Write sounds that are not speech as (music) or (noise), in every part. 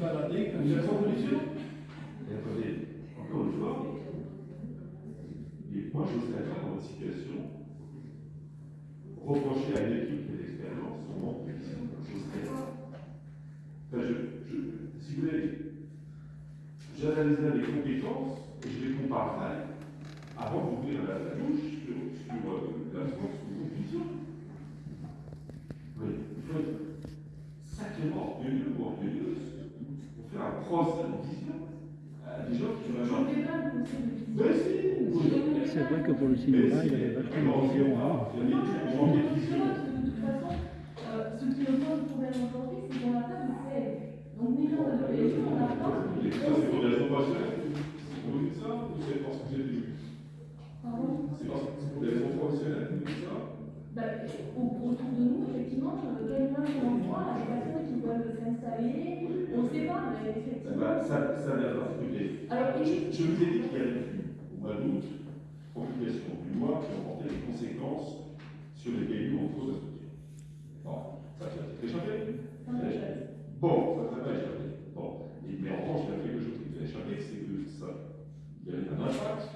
baladé comme sont conditions Et attendez, encore une fois, et moi je serais pas dans votre situation, reprocher à une équipe qui a l'expérience son manque de vision, je ne serais pas. Enfin, je, je, si vous voulez, j'analyserai les compétences et je les comparerai avant d'ouvrir la, la bouche sur, sur euh, la de votre vision. Oui, il faut être sacrément orgueilleux ou orgueilleuse pour de vision à des gens qui le de si oui. C'est vrai que pour le cinéma, il avait vachement de vision. Il y a des gens qui ont des visions. De toute façon, euh, ce qui me pose problème aujourd'hui, c'est qu'on n'a pas de CL. Donc, n'ayant pas de on n'a pas. Et ça, c'est pour des raisons professionnelles. Vous dites ça ou c'est parce que vous êtes élu C'est parce que c'est pour des raisons professionnelles que vous dites ça Bah, au- autour de nous, effectivement, euh, quelqu'un qui des personnes qui on ne sait pas, mais Eh effectivement. ben, ça, ça. Écoutez, Alors, je, je vous ai dit qu'il y avait eu, au mois d'août, promulgation d'une loi qui emportait des conséquences sur les pays en cause structure. Bon, ça vient d'être échappé. Bon, ça ne t'a pas échappé. Bon, mais en revanche, il y a quelque chose qui a échappé, c'est que ça, il y avait un impact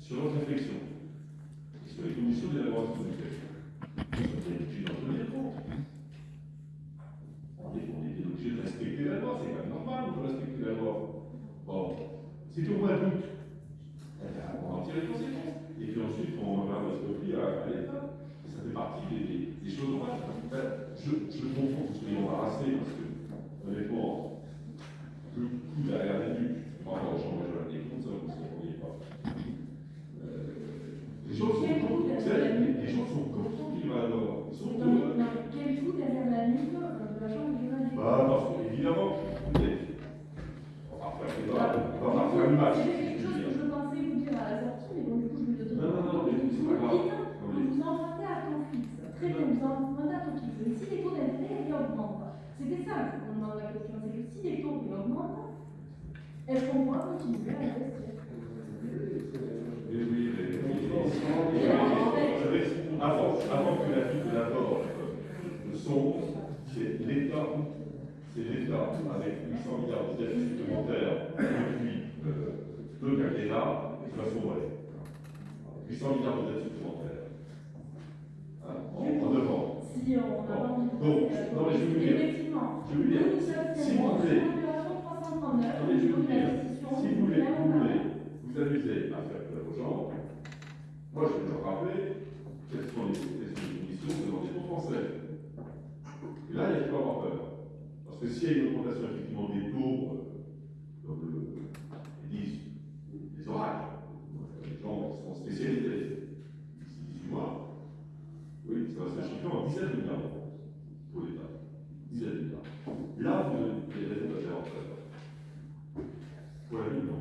sur notre réflexion, et sur les conditions d'élaboration de. Vous êtes obligé d'en tenir compte. Est, est de respecter la loi, c'est quand même normal de respecter la loi. Bon, c'est au mois d'août. Eh bien, on en tire les conséquences. Et puis ensuite, on va rester pris à, à l'État. Ça fait partie des, choses normales. Enfin, je, je comprends que vous soyez embarrassé parce que, honnêtement, le coup derrière les nuques, par gens majeurs des comptes, ça, vous ne compreniez pas. Euh, les gens sont contents, les gens sont contents qu'il va alors. Ils sont heureux. Lundi Bah, parce qu'évidemment, vous êtes. On va faire des débats, on va faire une match. C'est quelque chose que je pensais vous dire à la sortie, mais bon, du coup, je vais le dire. Non, non, non, mais c'est Vous pas grave. que vous empruntez à ton fixe. Très bien, vous empruntez à ton fixe. Mais si les taux d'intérêt augmentent, c'était ça qu'on demande la question, c'est que si les taux augmentent, est-ce qu'on pourra continuer à investir? Oui, oui, mais- Vous avant, avant que la vie de la mort ne sombre, c'est l'État, c'est l'État avec 800 milliards de dettes supplémentaires depuis euh, deux quinquennats qui va sombrer. 800 milliards de dettes supplémentaires. Hein, en, en deux ans. Si on envie de Donc, à non, mais je vais vous dire, Effectivement. je dire, si vous voulez, sur l'opération 339, Attendez, je la dire, si vous voulez, vous voulez vous amuser à faire peur aux gens, moi je vais leur rappeler quelles sont les, les conditions de l'endettement français. Et là, il faut avoir peur. Que s'il y a une augmentation effectivement des taux, euh, comme le, disent, les oracles, euh, les gens sont spécialisés d'ici 18 mois, oui, ça va se chiffrer en dizaines de milliards d'euros pour l'État. Dizaines de milliards. Là, vous avez des raisons de faire en peur. Pour la vie, non.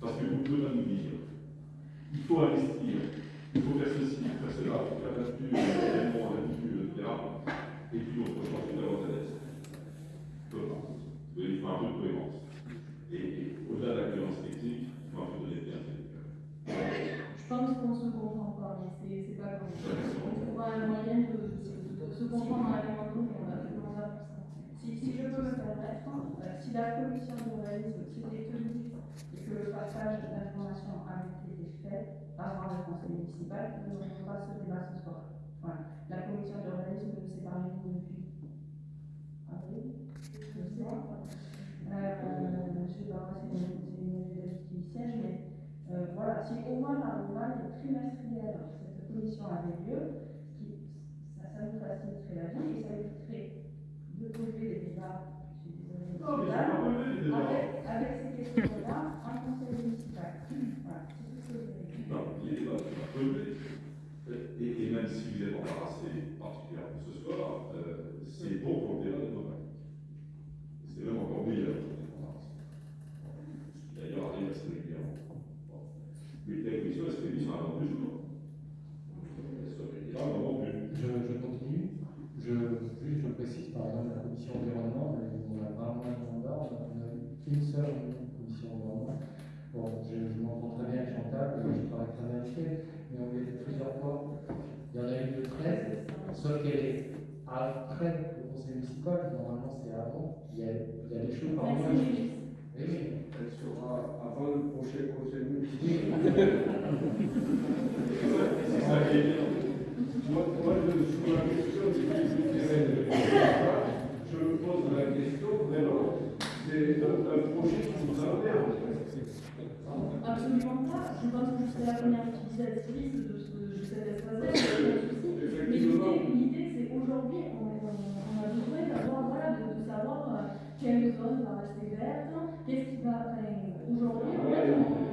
Parce que vous ne pouvez pas nous dire, il faut investir, il faut faire ceci, il faut faire cela, il faut faire la nature, l'événement, la nature, etc. Et puis on peut changer d'avoir la dette. Il faut un peu de cohérence. Et, et au-delà de la cohérence technique, il faut un peu de l'honnêteté intellectuelle. Je pense qu'on se comprend pas, mais c'est pas. On trouvera un moyen de, se comprendre à un. Si, si je peux me permettre, si la commission d'urbanisme s'il est tenu et que le passage d'informations a été fait avant le conseil municipal, nous n'aurons pas ce débat ce soir. La commission d'urbanisme nous s'est parlé depuis avril, je sais. Euh, je pas, une, c'est une qui siège, mais voilà, si au moins par le mois trimestriel, commission avait lieu, qui, ça, ça nous faciliterait la vie et ça éviterait de poser les débats, je suis désolée, Non, mais je vais pas les débats. avec, avec ces questions-là en conseil municipal. Voilà, c'est tout ce que je. Non, là, tu vas relever. Et, et même si vous êtes embarrassé particulièrement ce soir, euh, c'est bon pour le débat démocratique. C'est même encore meilleur pour les embarrassés. D'ailleurs arrive assez régulièrement. Mais la commission, elle se réunit sur un ordre du jour. Plus. Je, je continue. Je, juste, je précise, par exemple, la commission environnement, on a vraiment un mandat, on a une seule commission environnement. Bon, je, je m'entends très bien avec Chantal, je travaille très bien avec elle, mais on l'a plusieurs fois. Il y en a une de 13, sauf qu'elle est après le conseil municipal, normalement c'est avant, il y a il y a des choses par. Oui, oui. Elle sera avant le prochain conseil municipal. (laughs) C'est Moi, moi, je suis la question du Je me pose la question vraiment, c'est un, un projet qui nous emmerde. Absolument pas. Je pense que c'est la première utilisatrice de, ce, il y a pas. Mais l'idée, c'est aujourd'hui, on, a besoin d'avoir, voilà, de, de savoir euh, quelle zone va rester verte, qu'est-ce qui va. Enfin, aujourd'hui, en fait, on.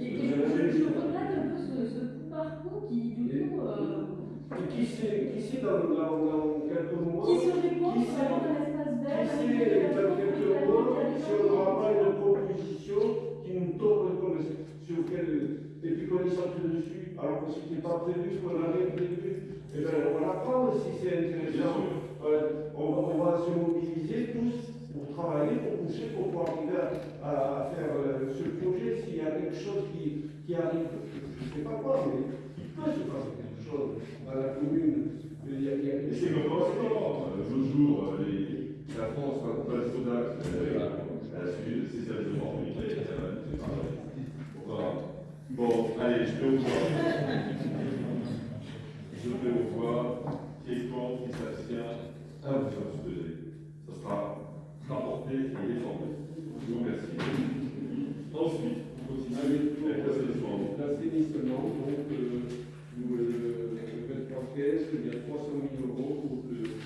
Et, et je, je regrette un peu ce, ce coup par coup qui, du coup, euh, Et qui sait, qui sait dans, dans, dans quelques mois, qui se répond Qui sait- vraiment un espace qui vert. sait dans quelques mois si on n'aura pas une proposition qui nous tombe comme sur lequel, et puis qu'on est sorti dessus, alors que c'était pas prévu, qu'on avait prévu, et bien on va l'apprendre si c'est intéressant. Ouais, on, va- on va se mobiliser tous pour travailler, pour pousser, pour pouvoir arriver à, à- à faire euh, ce projet. S'il y a quelque chose qui, qui arrive, je ne sais pas quoi, mais il peut se passer quelque chose dans la commune. Il y a, il y a- Et c'est comme ça, L'autre jour, euh, les- la France, on passe Sodac, elle a suivi ses services d'opportunité, elle a c'est pareil. Bon, allez, je vais au voir. Je vais au voir. Qui est contre, qui s'abstient Un, vous abstenez. Ça sera rapporté et défendu. Je vous remercie. Ensuite, on continue avec l'assainissement. L'assainissement, donc, euh, nous, euh, le 23 caisses, il y a 300 000 euros pour le-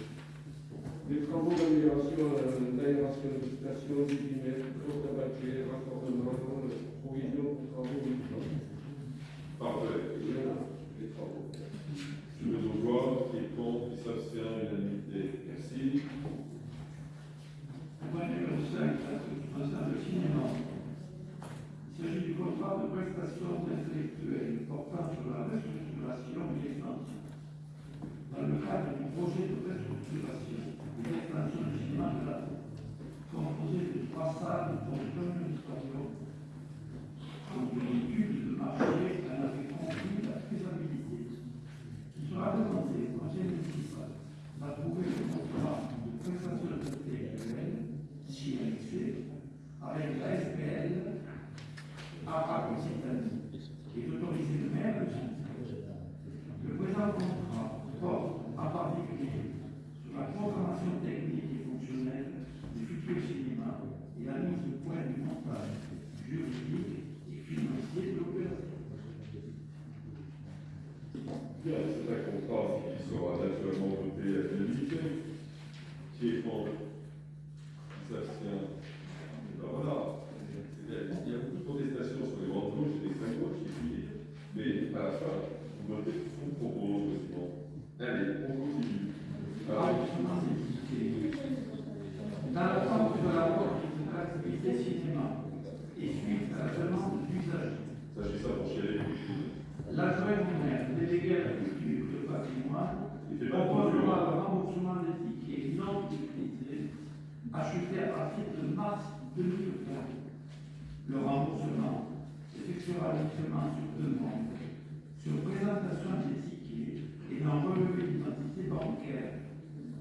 les travaux d'amélioration, d'aération de station, du bimètre, clôture tabatière, raccordement, euh, provision pour travaux. Parfait. Les travaux. Je vais au voir. Qui est contre, qui s'abstient, unanimité. Merci. Point numéro 5, ça concerne le cinéma. Il s'agit du contrat de prestation intellectuelle portant sur la restructuration et l'expansion. Dans le cadre du projet de restructuration et d'expansion du cinéma de la composé de trois salles, dont un auditorium, donc une étude de marché en avait conclu la faisabilité. Il sera demandé au conseil municipal d'approuver le contrat de prestation si elle fait, avec la SPL, à Occitanie, et d'autoriser le maire de signer. Le présent contrat porte en particulier sur la programmation technique et fonctionnelle du futur cinéma et la mise au point du montage juridique et financier de l'opération. Bien, c'est un contrat qui sera naturellement voté à l'unanimité. Qui est contre Qui s'abstient Ben voilà. Il y a beaucoup de protestations sur les grandes gauches et les cinq gauches, mais à la fin, vous votez ce qu'on propose, sinon. Allez, on continue. Alors, Dans l'attente de la porte de l'activité cinéma et suite à la demande d'usagers, s'agissant pour chez l'adjoint au maire délégué à la culture patrimoine proposera le remboursement des tickets non utilisés achetés à partir de mars 2020. Le remboursement s'effectuera uniquement sur demande, sur présentation des et non relevé d'identité bancaire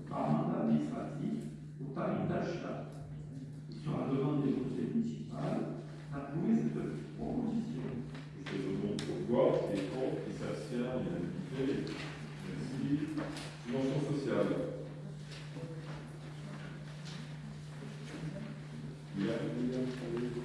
par mandat administratif au tarif d'achat. Il sera demandé au conseil municipal d'approuver cette proposition. Je demande pourquoi, qui est contre, qui s'abstient, unanimité. Merci. Dimension sociale. Il y a,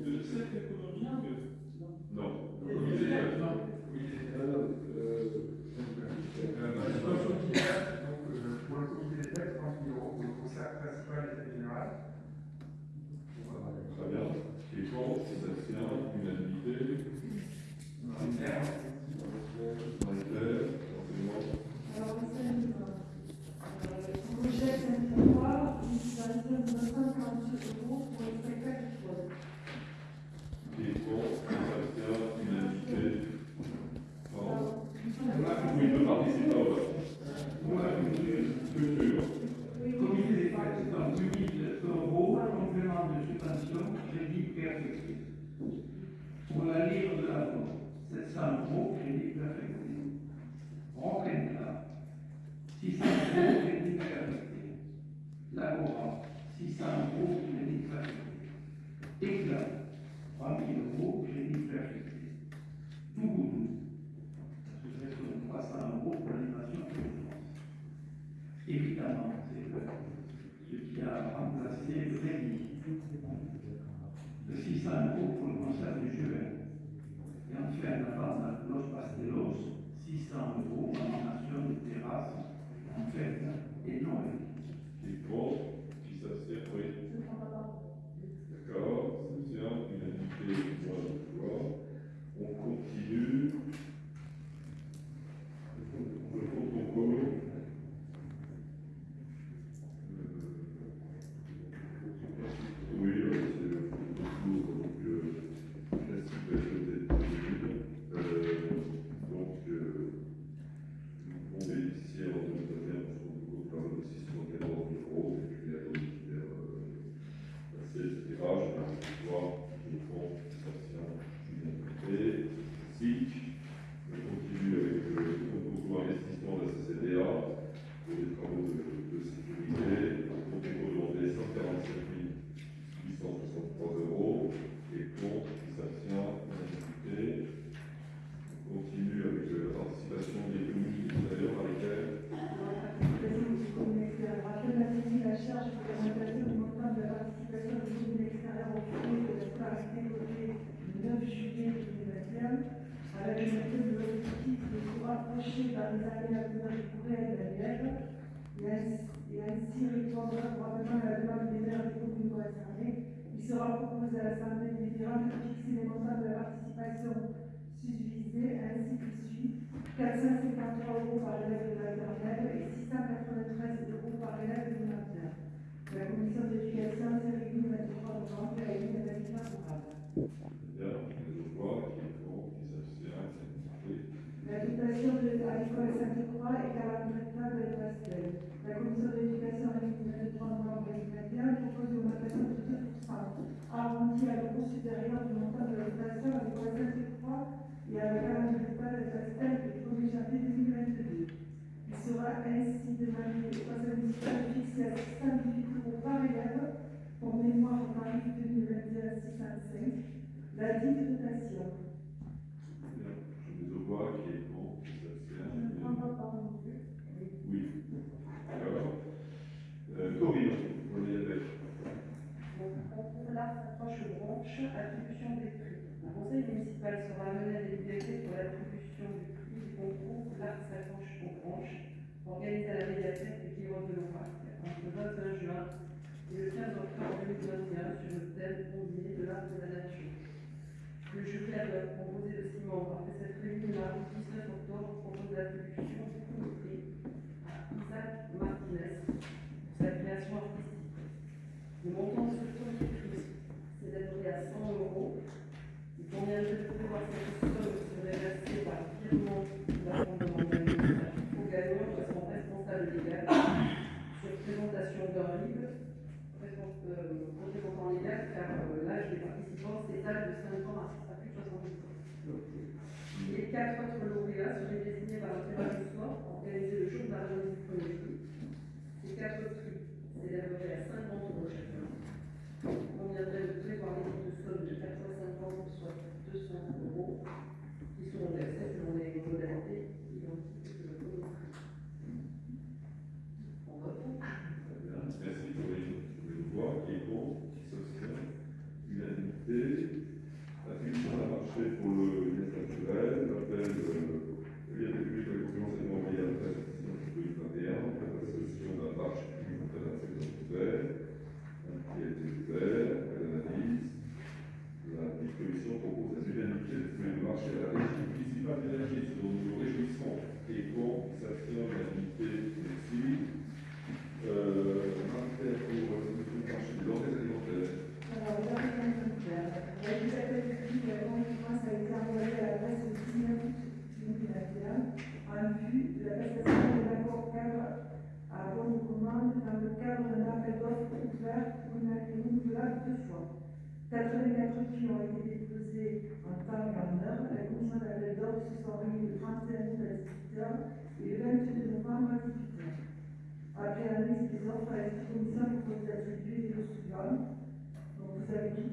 de cet. Non. Pour le comité les forces, les facteurs, l'unanimité. Bon. On a compris, on peut participer au vote. On a compris, structure. Comité des participants 8000 euros, complément de subvention, crédit perfectif. Pour la livre de la vente, 700 euros, crédit perfectif. Roquenca, 600 euros, crédit perfectif. Labora, 600 euros, crédit perfectif. Éclat, parmi le groupe Jennifer Toulouse. L'association de passe à un groupe pour l'animation et l'urgence. Évidemment, c'est ce qui a remplacé le dernier. Le 600 euros pour le concert du juin. Et enfin, la de Los Pastelos, 600 euros en animation de terrasse en fête et Noël. Les pauvres qui. de sa branche aux branches, organisée à la médiathèque du Guillaume de l'Orac, entre le 21 juin et le 15 octobre 2021, sur le thème Ondier de l'art de la nature. Le jury avait proposé de six membres. Après cette réunion, mardi 19 octobre, propose l'attribution du premier prix à Isaac Martinez pour sa création artistique. Le montant de ce premier prix s'est élevé à 100 euros quatre autres lauréats seraient désignés par le tirage au sort organisé le jour de la revue Ces quatre autres s'élèveraient à 50 euros chacun. Il conviendrait de prévoir les de somme de 450, soit 200 euros, qui seront versés selon les qui ont été déposées en temps et en la commission d'appel d'ordre se sont réunie le 31 à 18h et le novembre à 18h. Après l'analyse des offres, la commission propose d'attribuer les. Donc vous avez tout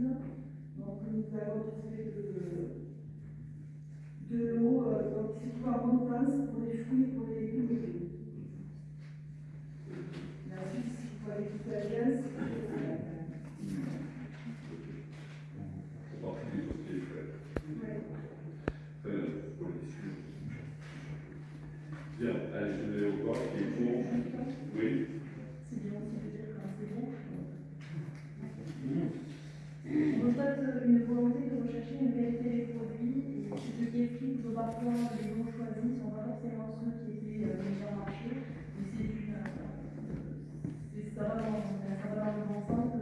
Donc nous allons trouver de, de l'eau dans les supports montagnes pour les fruits et pour les légumes. Euh, les Bien, allez, je vais pour. reçoivent une volonté de rechercher une qualité des produits et ce qui les prix plutôt parfois les bons choisis ne sont pas forcément ceux qui étaient euh, meilleurs marché. Mais c'est une. Euh, ça dans, ça va dans le bon sens.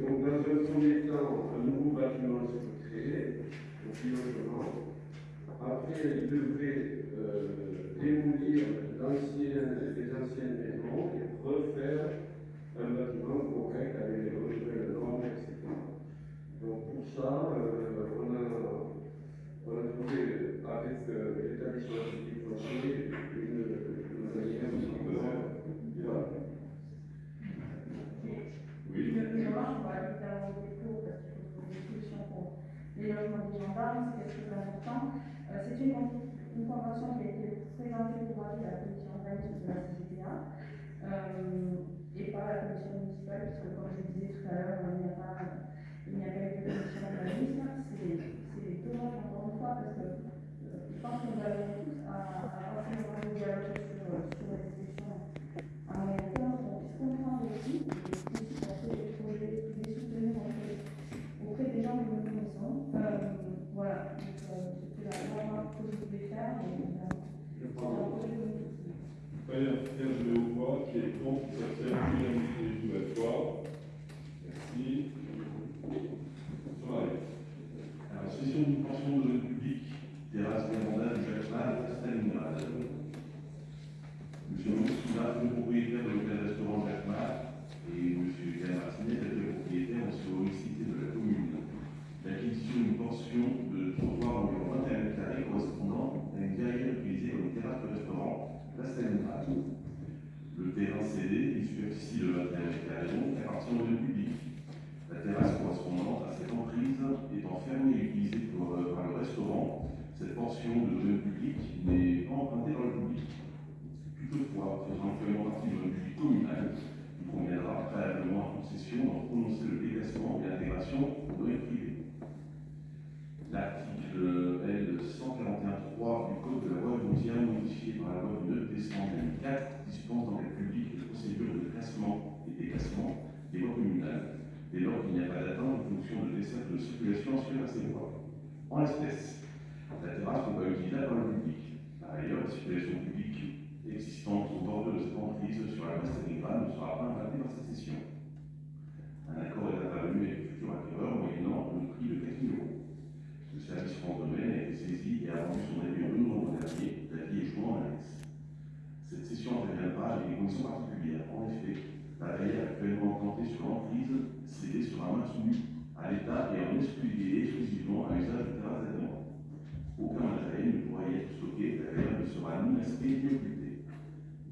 Donc, dans un premier temps, un nouveau bâtiment se créer, au. Après, il devait euh, démolir les anciennes maisons et refaire un bâtiment correct avec les le normes, etc. Donc, pour ça, euh, on, a, on, a, trouvé, avec euh, l'établissement public foncier, on va aller faire des parce qu'il faut trouver des solutions pour les logements des gendarmes, euh, c'est quelque chose d'important. C'est une, convention qui a été présentée pour avis la commission de la CGPA euh, et par la commission municipale, puisque comme je le disais tout à l'heure, hein, il n'y a pas il n'y a de commission urbanisme. C'est dommage encore une fois parce que euh, je pense que nous avons tous à Qui est. Merci. Alors, session de pension de terrasse des mandats de Jacques Mal à Stalingrad. Le propriétaire de l'hôtel restaurant Jacques cédé, une superficie de 21 mètres carrés, donc, appartient au domaine public. La terrasse correspondante à cette emprise étant fermée et utilisée pour, euh, par le restaurant, cette portion de domaine public n'est pas empruntée par le public. Toutefois, faisant actuellement partie du public communal, il conviendra préalablement à concession d'en prononcer le déplacement et l'intégration au domaine privé. L'article L141.3 du Code de la loi foncière modifié par la loi du 9 décembre 2004 dispense dans les procédures de classement et déclassement des voies communales dès lors qu'il n'y a pas d'atteinte en fonction de desserte de circulation sur ces voies. En l'espèce, la terrasse n'est pas utilisable par le public. Par ailleurs, la circulation publique existante au bord de cette emprise sur la place Stalingrad ne sera pas impactée par cette session. Un accord est intervenu avec le futur acquéreur moyennant le prix de 4 000 euros. Le service Domaine a été saisi et a rendu son avis le novembre dernier, l'avis est joint en annexe. Cette session interviendra avec des conditions particulières. En effet, la barrière actuellement implantée sur l'emprise cédée sera maintenue à l'État et en exclusivité exclusivement à usage de terrasse d'agrément. Aucun matériel stocké, la barrière ne sera occultée.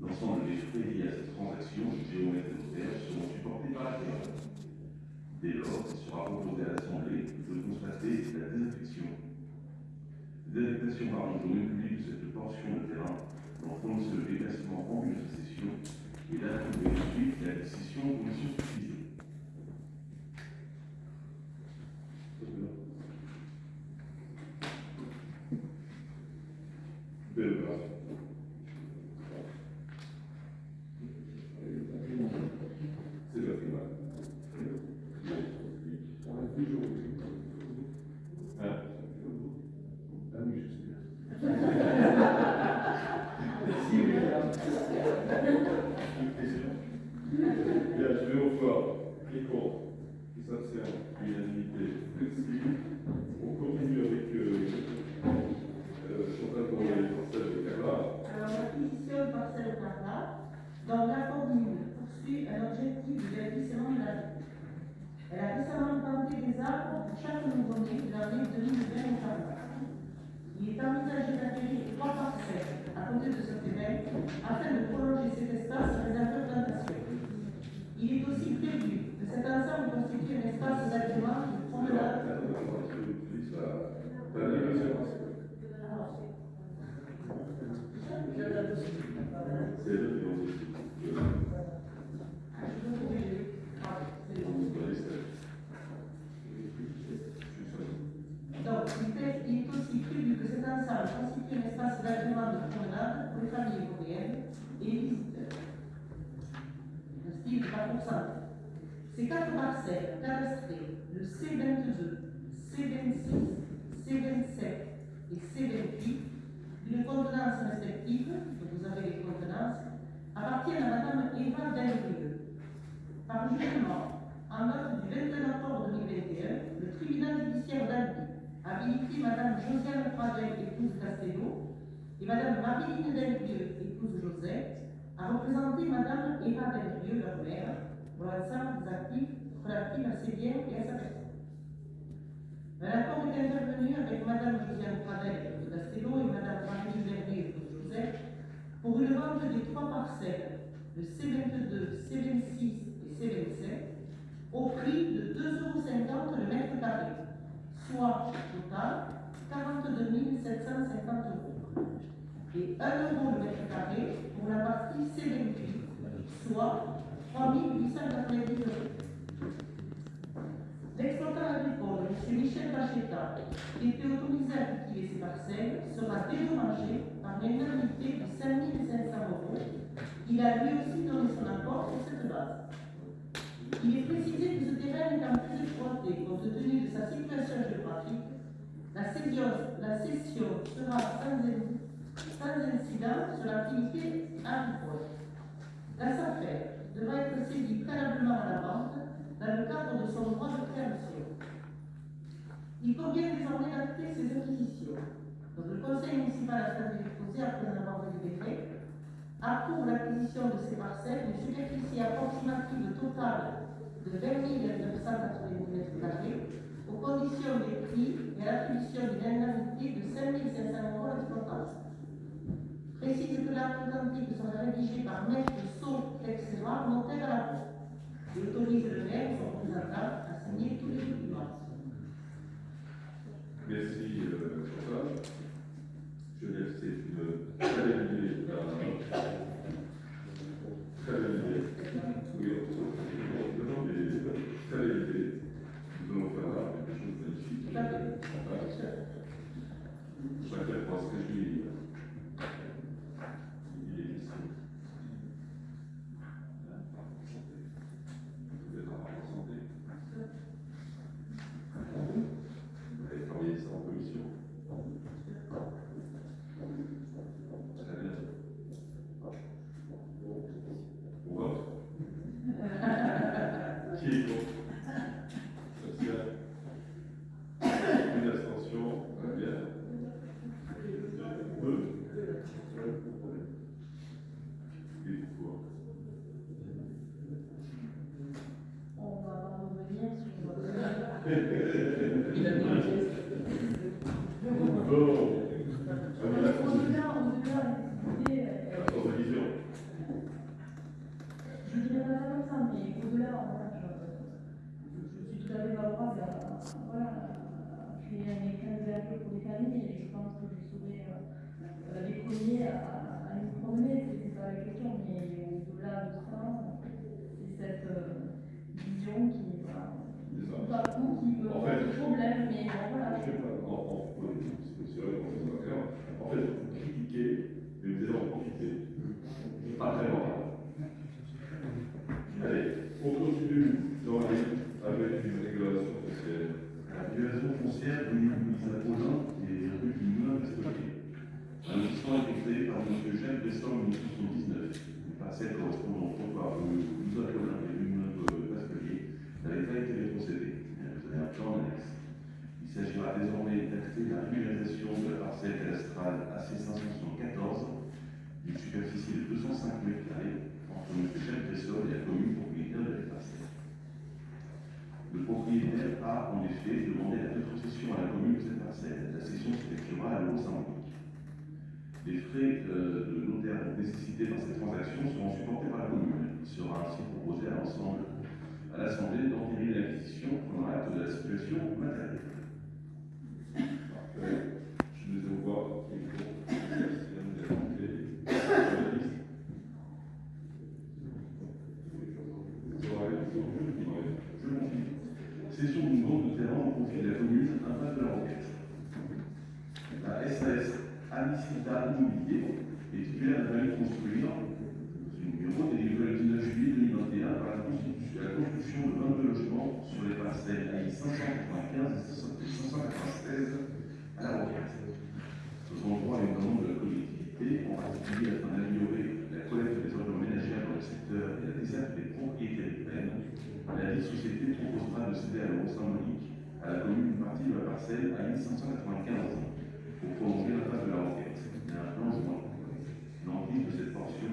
L'ensemble des frais liés à cette transaction, géomètre et notaire, seront supportés par l'acquéreur. Dès lors, il sera proposé à l'Assemblée de constater la désaffection. Désaffectation par le domaine public de cette portion de terrain, dont prononcer le déplacement en vue de sa cession, et d'approuver ensuite la décision en commission suffisée. Belle opération. C'est déjà fait mal. Hein Ah oui, je sais Bien, je vais au voir. Qui est contre Qui s'abstient Unanimité. Merci. On continue avec euh, euh, Chantal pour les parcelles de Carla. Alors, l'acquisition de parcelles Carla, dans la commune, poursuit un objectif de verdissement de la ville. Elle a pour chaque nouveau-né de l'année 2020 Il est envisagé d'acquérir trois parcelles à côté de ce terrain afin de prolonger cet espace réservé aux plantations. Il est aussi prévu que cet ensemble constitue un espace d'agrément de promenade. C'est le Donc, il est, aussi prévu que cet ensemble constitue un espace d'agrément de promenade pour les familles européennes et les visiteurs. Ces quatre parcelles cadastrées, le C22, C26, C27 et C28, d'une contenance respective, que vous avez les contenances, appartiennent à Madame Eva Delrieux. Par jugement, en note du 21 octobre 2021, le tribunal judiciaire d'Albi habilité Madame Josiane Pradel, épouse Castello, et Madame Marie-Line Delrieux, épouse Josette, à représenter Madame Eva Delrieux, leur mère, pour l'ensemble des actifs relatifs à ses biens et à sa personne. Un accord est intervenu avec Madame Josiane Pradel, épouse Castello, et Madame Marie-Line Delrieux, épouse Josette, pour une vente des trois parcelles, le C22, C26 et C27, au prix de 2,50 euros le mètre carré, soit au total 42 750 euros. Et 1 euro le mètre carré pour la partie C28, soit 3 890 euros. L'exploitant agricole, M. Michel Pacheta, qui était autorisé à cultiver ces parcelles, sera dédommagé par l'indemnité de 5 500 euros. Il a lui aussi donné son accord sur cette base. Il est précisé que ce terrain étant plus exploité compte tenu de sa situation géographique, la cession, la cession sera sans, sans incident sur l'activité agricole. La SAFER devra être saisie préalablement à la vente dans le cadre de son droit de préemption. Il convient désormais d'acter ces acquisitions. Le conseil municipal a statué exposé après avoir délibéré approuve l'acquisition de ces parcelles d'une superficie approximative totale de 20 990 m2 aux conditions des prix et à l'attribution d'une indemnité de 5 500 euros à l'exploitation. Précise que l'acte authentique sera rédigé par maître Sceau Texeroir, notaire à la porte. Il autorise le maire, son représentant, à signer tous les documents. Merci, euh, Chantal. Je laisse c'est une très belle idée. Très belle idée. Oui, non, non, mais très belle idée. Nous allons faire là quelque chose de magnifique. Voilà. Chacun pourra se réjouir. Il est ici. Vous êtes en bonne santé. Vous avez travaillé ça en commission. Très bien. On vote Qui est contre S'abstient Une abstention Très bien. Deux Et pourquoi On va pas revenir sur. Bon. Au-delà, au-delà des idées, euh, Absence de vision. je dirais pas ça comme ça, mais au-delà, voilà, je, je suis tout à fait favorable à, voilà, à créer un mécanisme pour les familles et je pense que je serai euh, les premiers à, à nous promener, c'est pas la question, mais au-delà de ça, c'est cette euh, vision qui, voilà, pas tout, qui peut En poser fait- problème, mais bon, voilà. Je sais pas, en, en, oui, c'est vrai qu'on est d'accord. En fait, vous critiquez, mais vous allez en profiter. Pas très longtemps. Allez, on continue dans la avec une régulation foncière. La régulation foncière de l'île Paulin et rue du Moulin d'Estoquet. Un a été créé par M. Jacques décembre 1979. Une parcelle correspondant au trottoir rue Louisa Paulin et rue Moulin de Pasquelier n'avait pas été rétrocédée. Vous avez un plan annexe. Il s'agira désormais d'acter la régularisation de la parcelle cadastrale AC 574 d'une superficie de 205 m2 entre M. Jacques Cressol et la commune propriétaire de la parcelle. Le propriétaire a en effet demandé la rétrocession à la commune de cette parcelle. La cession s'effectuera à l'euro symbolique. Les frais euh, de notaire nécessités par cette transaction seront supportés par la commune. Il sera ainsi proposé à l'ensemble, à l'Assemblée d'entériner l'acquisition pendant l'acte de la situation matérielle. Parfait. Je les vois. Qui est pour Merci, madame de la montée. Journaliste. Soirée. Soirée. Je continue. Cession d'une bande de terrain au profit de la commune, impasse de la Roquette. La SAS Anicita Immobilier est titulaire d'un permis de construire, le numéro délivré le 19 juillet 2021 par la constitution, la construction de 22 logements sur les parcelles AI 595 et 596 à la sont droit à une demande de la collectivité, en particulier afin d'améliorer la collecte des ordures ménagères dans le secteur et la desserte des propriétés urbaines. La vie société proposera de céder à l'euro symbolique à la commune une partie de la parcelle à 1595 pour prolonger la phase de la requête. A un plan. L'emprise de cette portion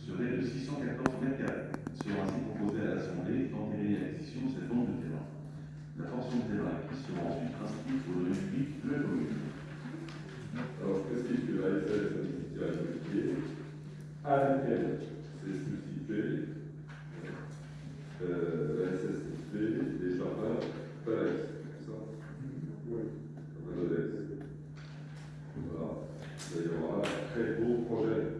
serait de 614 mètres carrés. Sera ainsi proposé à l'Assemblée d'entériner l'acquisition de cette bande de terrain. Portion de terrain qui ensuite inscrite au domaine public de la commune. Alors, je précise que la SS communauté à laquelle s'est suscité euh, la SSP des jardins Palace. C'est ça? Oui. Voilà. Il y aura un très beau projet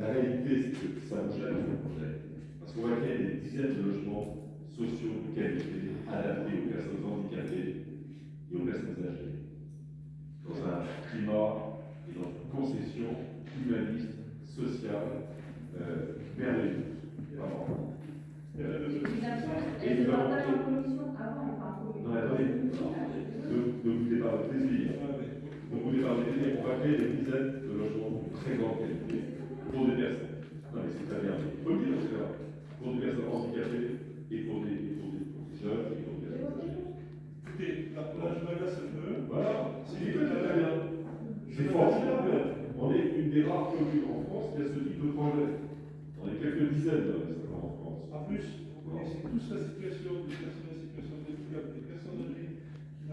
La réalité, c'est que ça gêne le projet. Parce qu'on va créer des dizaines de logements sociaux de qualité, adaptés aux personnes handicapées et aux personnes âgées. Dans un climat et dans une concession humaniste, sociale, euh, merveilleuse. Vraiment. Et nous avons- pas. Non, attendez, ne, ne vous pas votre plaisir. Ne vous pas votre plaisir. On va créer des dizaines de logements de très grande qualité pour des personnes. Non, mais c'est très bien. Il faut le dire, c'est vrai. Pour des personnes handicapées et pour des, et pour des, jeunes et pour des. Écoutez, je m'agace un peu. Voilà, c'est très bien. C'est formidable. On est une des rares communes en France qui a ce type de projet. On est quelques dizaines en France. En plus, vous connaissez tous la situation des personnes en situation de handicap, des personnes âgées qui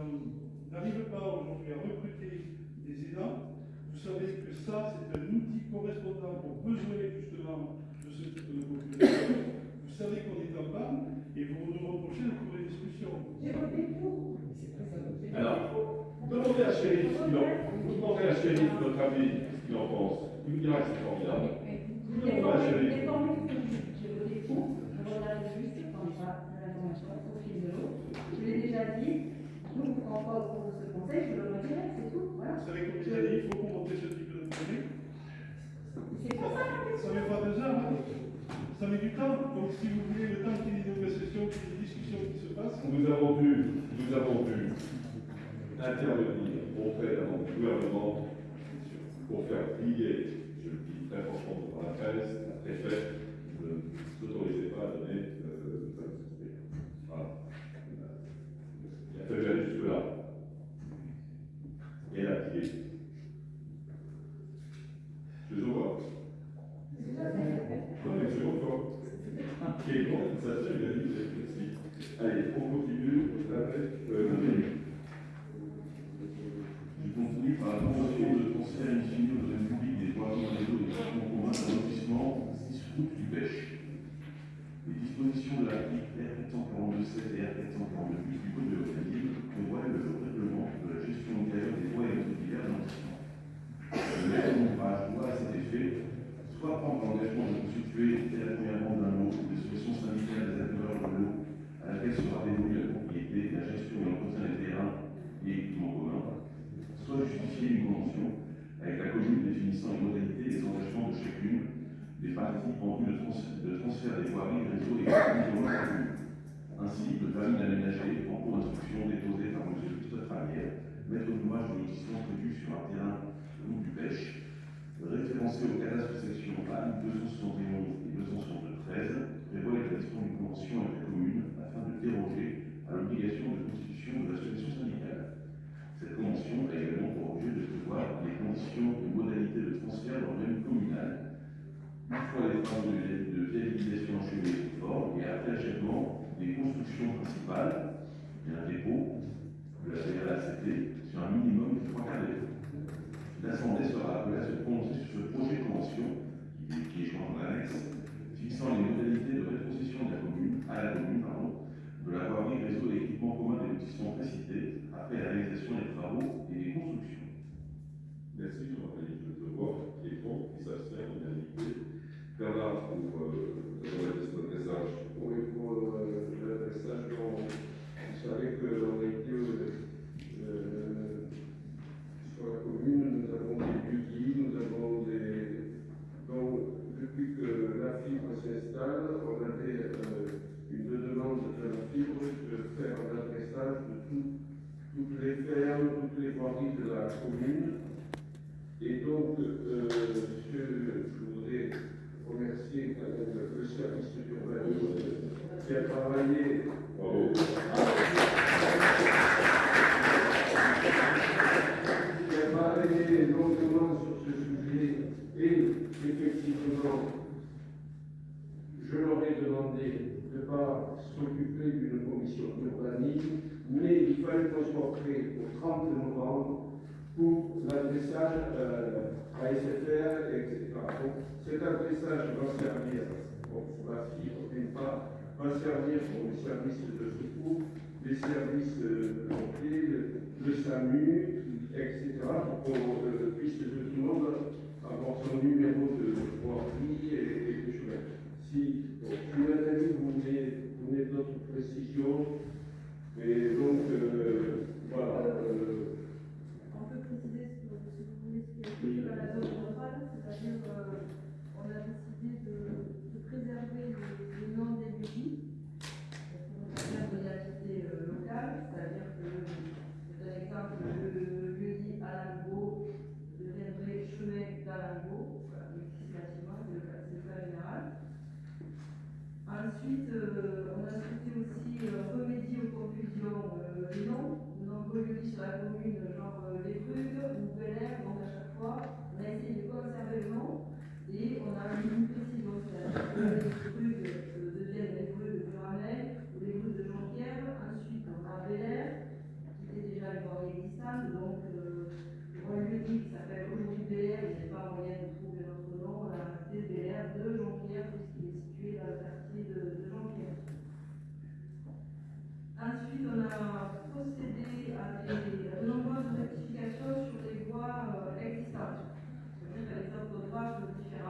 n'arrivent pas aujourd'hui à recruter des aidants. Vous savez que ça, c'est un outil correspondant aux besoins justement de ce type de population. Vous savez qu'on est en panne et vous nous reprochez de trouver des solutions. J'ai voté pour. Alors, demandez à Chérif ce qu'il en Vous demandez à Chérif notre avis, ce qu'il en pense. Il vous dira que c'est formidable. Vous demandez à j'ai pour, je l'ai déjà dit, je ne comprends pas au cours de ce conseil, je le redirai, c'est tout, voilà. Vous savez, comme je l'ai dit, il faut remonter ce type de projet. C'est pour ça met pas deux heures, hein. ça met du temps. Donc si vous voulez, le temps qu'il y ait des négociations, qu'il y ait des discussions qui se passent, Nous avons dû, nous avons dû intervenir auprès d'un gouvernement pour faire plier, je le dis très franchement devant la presse, la préfète ne s'autorisait pas à siège portée au 30 novembre pour l'adressage euh, à SFR, etc. Donc, cet adressage va servir pour la fibre, d'une part, va servir pour les services de secours, les services euh, de pompiers, euh, le, le, SAMU, etc., pour qu'on euh, puisse tout le monde avoir son numéro de voirie et, et des choses. Si vous voulez donner d'autres précisions, et donc, euh, on peut préciser ce que vous voulez expliquer par la zone rurale, c'est-à-dire euh, qu'on a décidé de, préserver les, les des d'énergie pour la réalité euh, locale, c'est-à-dire que, je l'exemple, le lieu dit Alango deviendrait chemin d'Alango, voilà, c'est le cas général. Ensuite, euh, on a souhaité aussi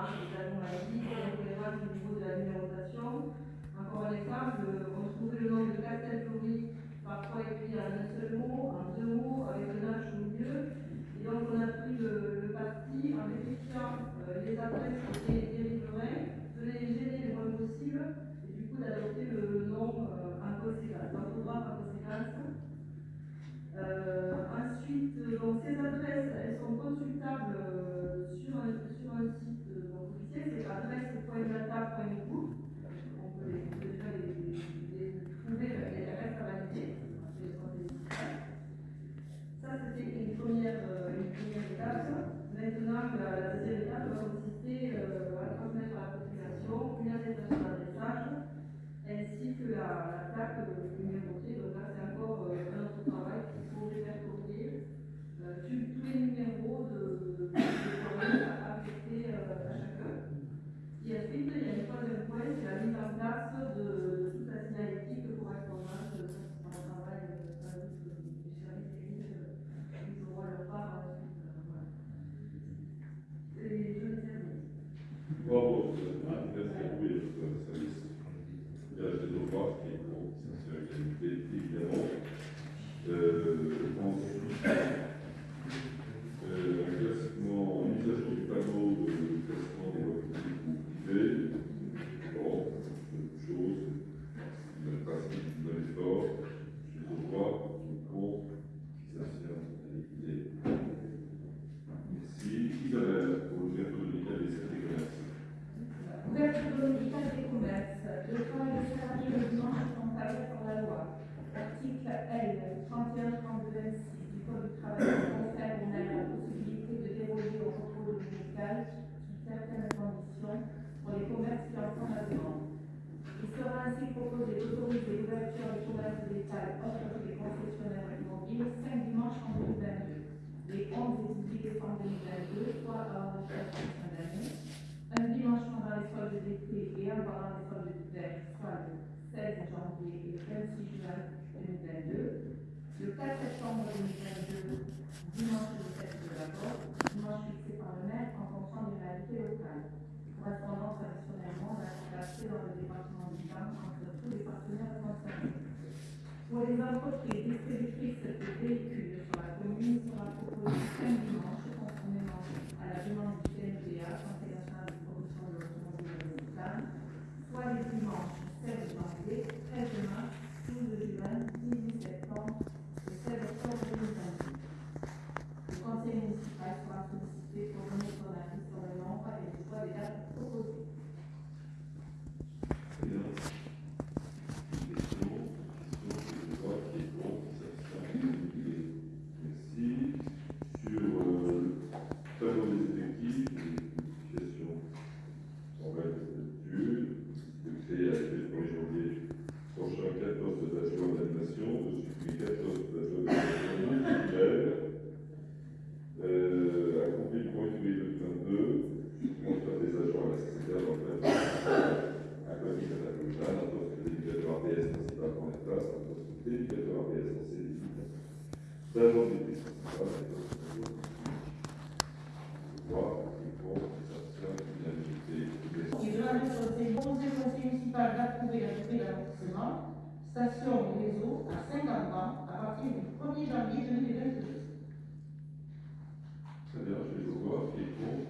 démarches des anomalies, au niveau de la numérotation. Encore un exemple, on trouve le nom de catégories parfois écrit en un seul mot, en deux mots, avec un H au milieu. Et donc on a pris le, parti en vérifiant euh, les adresses des, des riverains, de les gêner le moins possible, et du coup d'adopter le, le nom euh, en conséquence, l'orthographe en conséquence. Euh, ensuite, donc, ces adresses, elles sont Maintenant la deuxième étape va consister à euh, transmettre à la population une attestation d'adressage ainsi que la, la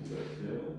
Brazil.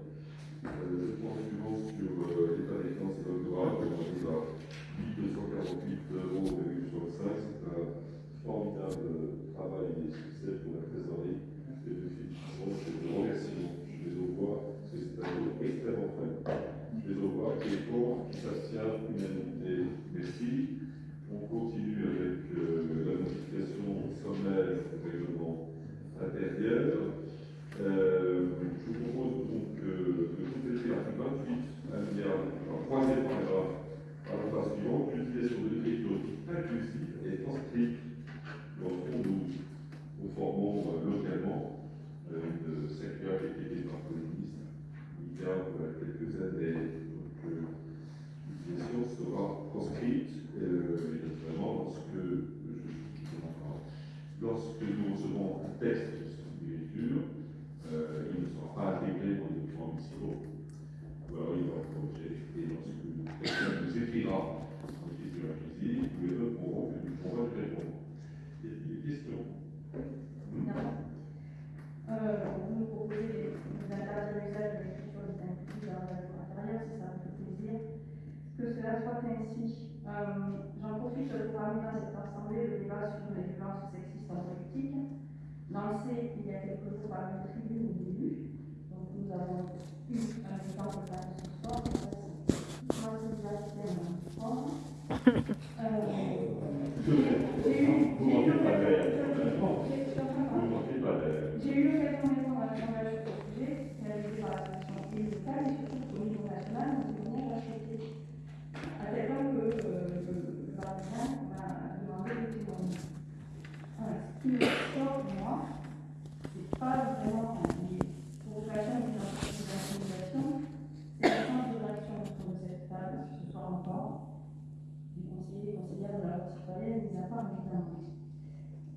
citoyenne, des affaires notamment.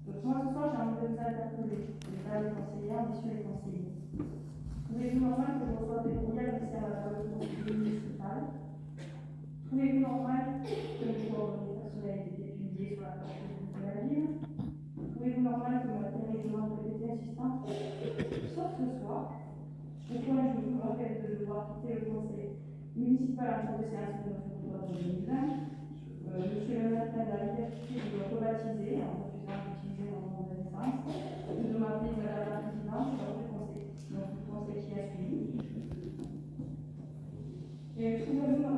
Donc moi ce soir, j'ai envie de vous interpeller, les femmes les conseillères, messieurs les conseillers. Trouvez-vous normal que vous reçoivez des courriels du service municipal Trouvez-vous normal que les coordonnées personnelles aient été publiées sur la page de la ville Trouvez-vous normal que mon matériel demande que j'étais assistante Sauf ce soir, pourquoi je me rappelle de devoir quitter le conseil municipal à cause de séance de notre droit de 2020 euh, je suis le matin de la liberté de en refusant d'utiliser mon de naissance, et de la Présidente lors du conseil, donc qui a suivi. Et trouvez-vous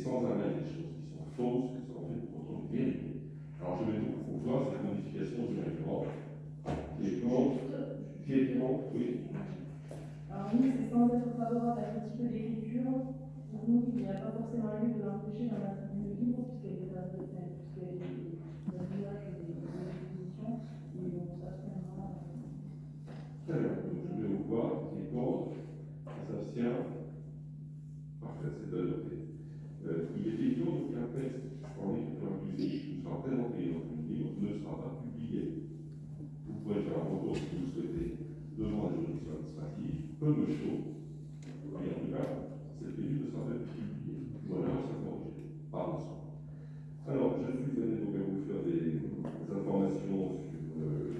sans arrêt des choses qui sont fausses, qui sont en fait pour autant vérités. Alors je vais donc voir cette modification du règlement qui est contre, qui est contre, oui. Alors nous, c'est sans être favorable à ce type d'écriture, pour nous, il n'y a pas forcément lieu de l'empêcher dans la tribune de livre, puisqu'elle est dans le village et des expositions, et donc ça, c'est vraiment. Très bien, donc je vais vous voir qui est contre, qui s'abstient. Parfait, c'est de euh, il est évident qu'un texte en écriture inclusive qui sera présenté dans une livre ne sera pas publié. Vous pouvez faire un retour si vous le souhaitez devant la juridiction administrative, peu me chaud. Et en tout cas, cette livre ne sera pas publiée. Voilà, ça corrigé. Pardon. Alors, je suis venu donc à vous faire des, des informations sur euh,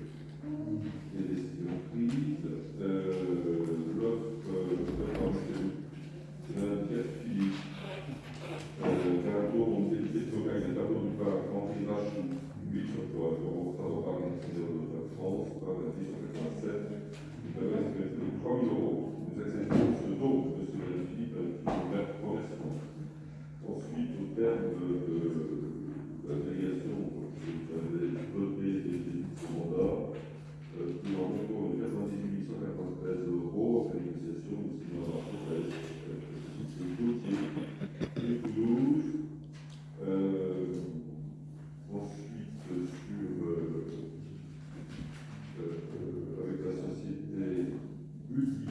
les décisions prises. Euh, L'offre euh, c'est Madame Pierre Philippe. Euh, Carlo Montelli, localisé tableau du parc Henri Rachou, 8 sur 3, travaux par l'Institut de Par la 187. Nous avons estimé 3 000 euros. Nous acceptons ce don de M. Philippe une ouverte correspond. Ensuite, au terme de, de, de la délégation, vous avez voté les débuts de ce mandat, euh, nous en comptons 98 193 euros en négociation, nous signons un rapport avec ce dossier et Toulouse. Euh, ensuite, sur, euh, euh, avec la société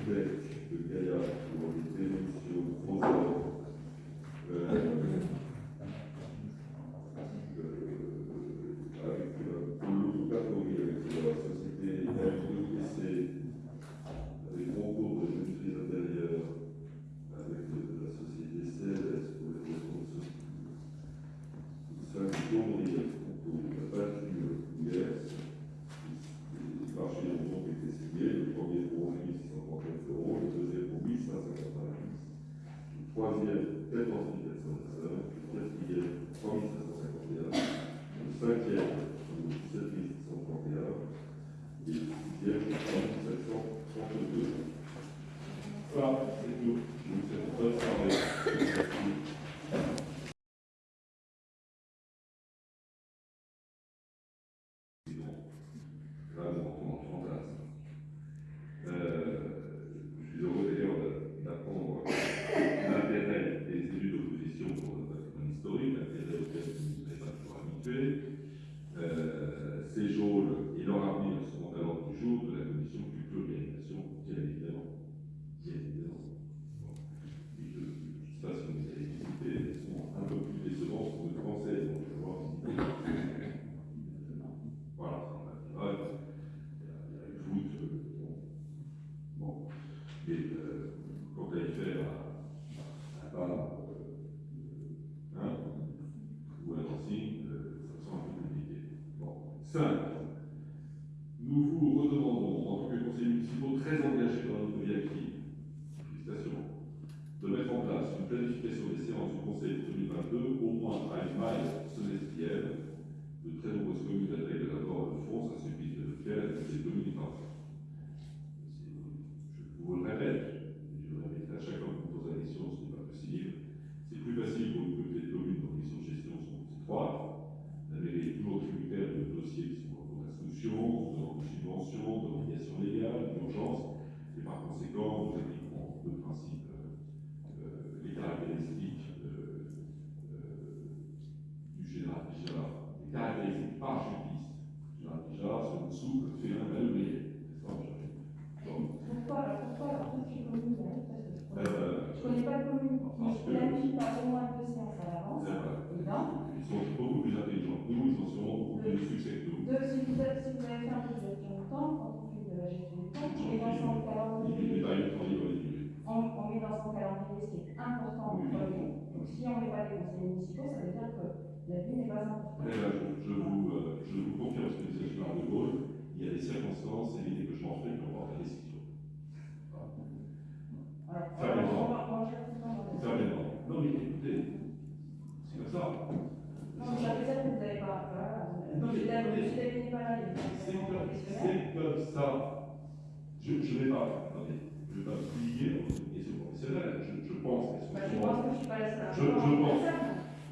Multitech de Gaïa pour les transport. Euh, euh, avec, euh, pour l'autocatégorie, avec la société LEC, avec concours de maîtrise intérieure, avec euh, la société CLS pour les ressources syndicaux, et concours de la peinture hier. Les marchés ont donc été signés, le premier pour 1639 euros, le deuxième pour 1590, le troisième 14 405, le quatrième 3551, le cinquième 17 631 et le sixième 3732. Voilà, c'est tout. Je vous souhaite une. Merci. Là, nous rentrons en fantasme. Euh, je suis heureux d'ailleurs de- d'apprendre l'intérêt des élus d'opposition pour notre patrimoine historique, l'intérêt auquel vous n'êtes pas toujours habitués. Euh, ces geôles et leur avenir seront à l'ordre du jour de la commission culture et animation, bien évidemment. Bien évidemment. Bon. Et je ne sais pas si vous les avez visitées, elles sont un peu plus décevantes que le français, donc je vais voir visiter. Voilà, ouais, il y a il y a une voûte, euh, bon. Bon, mais euh, quand elle fait à, à bas, euh, hein, ou à Nancy, euh, ça me semble un peu compliqué. Bon, 5. Nous vous redemandons, en tant que conseillers municipaux très engagés dans notre vie active, félicitations, de mettre en place une planification des séances du Conseil de 2022, au moins à une maille semestrielle. De très nombreuses communes intègrent d'abord le fonds, ça suffit de le faire, et c'est 2020. Je vous le répète, et je le répète à chaque fois que vous posez la question, ce n'est pas possible. C'est plus facile pour une communauté de communes dont les conditions de gestion sont étroites. La mairie est toujours tributaire de dossiers qui sont en cours d'instruction, de demandes de subvention, d'obligations légales, d'urgence, et par conséquent, nous appliquerons le principe, euh, euh, les caractéristiques euh, euh, du général Bijard, les caractéristiques par justice. Général Bijard, c'est en dessous, le fait un Donc, Pourquoi, pourquoi es commune parce que je je connais pas de commune qui que- planifie pas au moins deux séances à l'avance. donc, Ils sont beaucoup plus intelligents que nous, ils ont sûrement beaucoup plus de succès que nous. deux, si, vous avez fait un peu de temps, quand met dans son calendrier. n'est. On, on met dans son calendrier ce qui est important en premier. Donc si on ne met pas les conseillers municipaux, ça veut dire que la vie n'est pas importante. Mais là, je, je vous, euh, je vous confirme ce que disait le général de Gaulle, il y a des circonstances et l'idée que je m'en fais qui emportent la décision. Fermez-moi. Non, mais écoutez, c'est comme ça. Non, mais ça veut dire que vous n'avez pas. Voilà. Non, mais écoutez, c'est comme ça. Je ne vais pas, attendez, je vais pas publier obligations professionnelles. Je, je pense qu'elles sont. Je bah, pense que je suis pas la. Je, je pense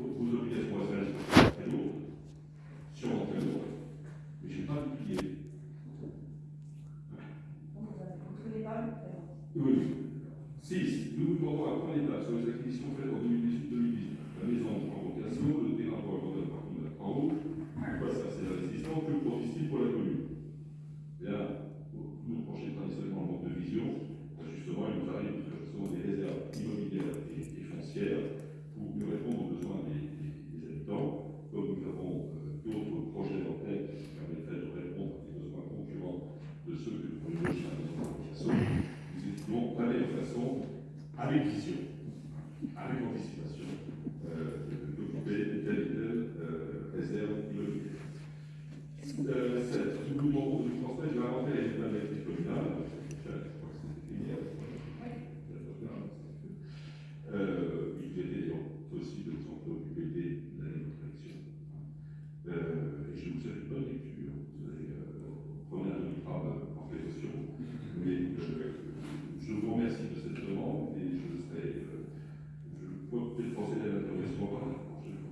vos obligations professionnelles sont très lourdes, sûrement très lourdes, mais je ne vais pas publier. Oui. 6. Nous vous demandons un point d'étape sur les acquisitions faites en 2018-2018. La maison en vocation, le terrain pour la par contre, en haut, ça, c'est l'investissement que pour la commune? Bah, justement, il nous arrive de faire des réserves immobilières et, foncières pour mieux répondre aux besoins des, habitants, comme nous avons euh, d'autres projets en tête qui permettraient de répondre à des besoins concurrents de ceux que nous voyons chez nous étudions d'aller de façon avec vision, avec anticipation, d'occuper euh, telle et telle euh, réserve immobilière. Euh, Cette de français, je vais inventer les maîtrises communales. aussi de temps pour BD l'année de euh, et je ne vous avais pas lecture, vous allez prendre euh, un demi-grave en précaution. Mais euh, je vous remercie de cette demande et je serai. Euh, je pourrais peut-être penser à par la prochaine fois.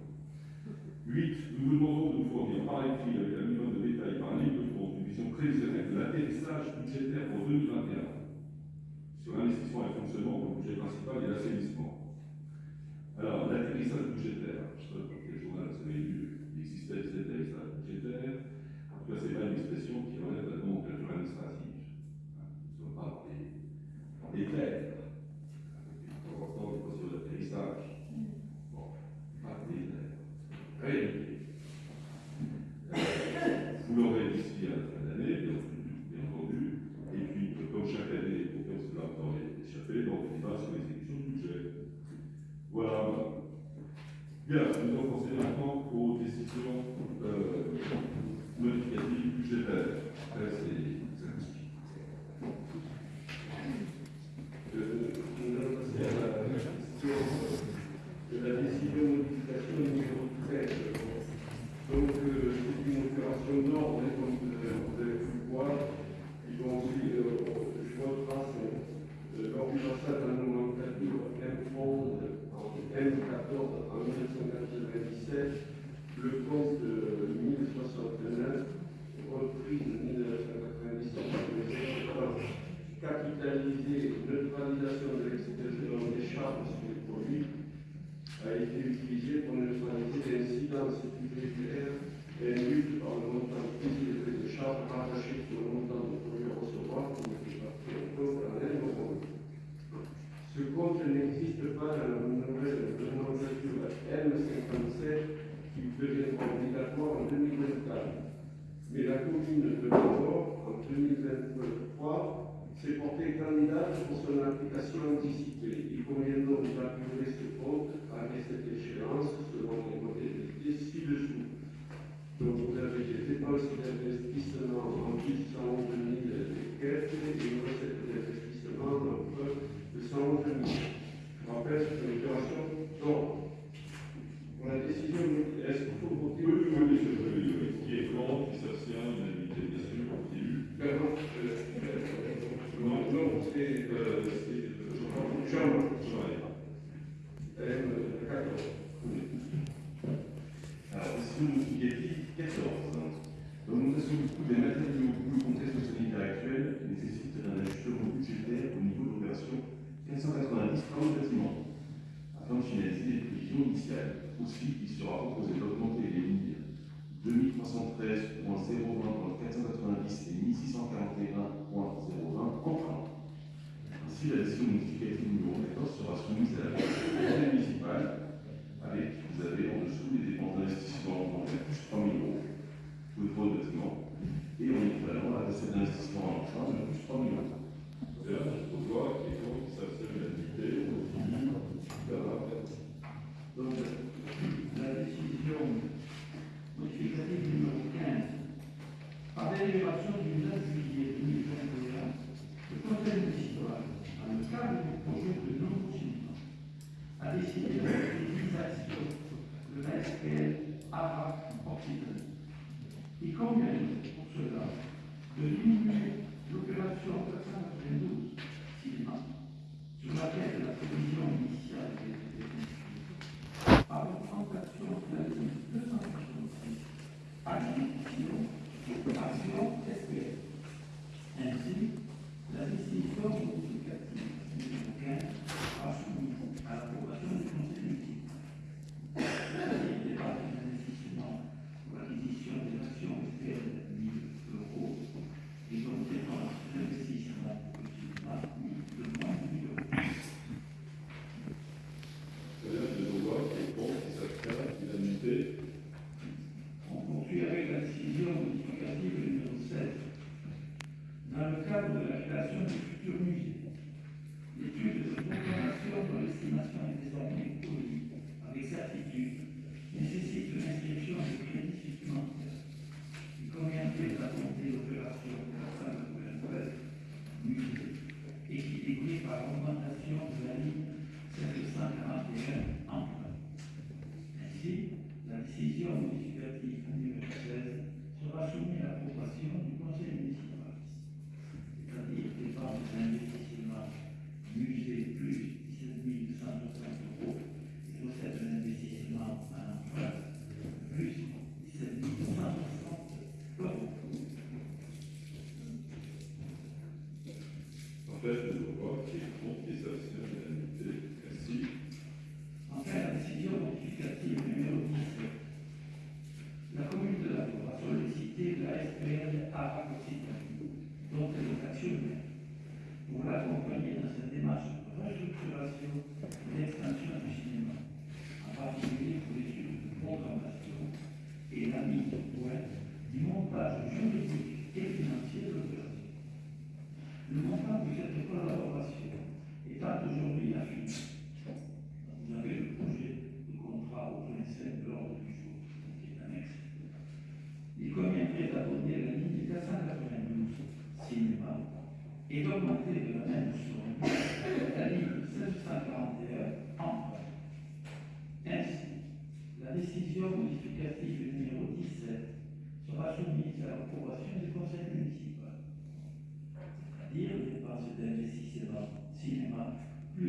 8. Nous vous demandons de nous fournir par écrit avec un minimum de détails par livre de compte une vision prévisionnelle de l'atterrissage budgétaire pour 2021 sur l'investissement et le fonctionnement du budget principal et l'assainissement. Alors, l'atterrissage budgétaire, hein. je ne sais pas quel journal vous avez lu l'existence d'atterrissage budgétaire, en tout cas, ce n'est pas une expression qui relève de la nomenclature administrative. Hein.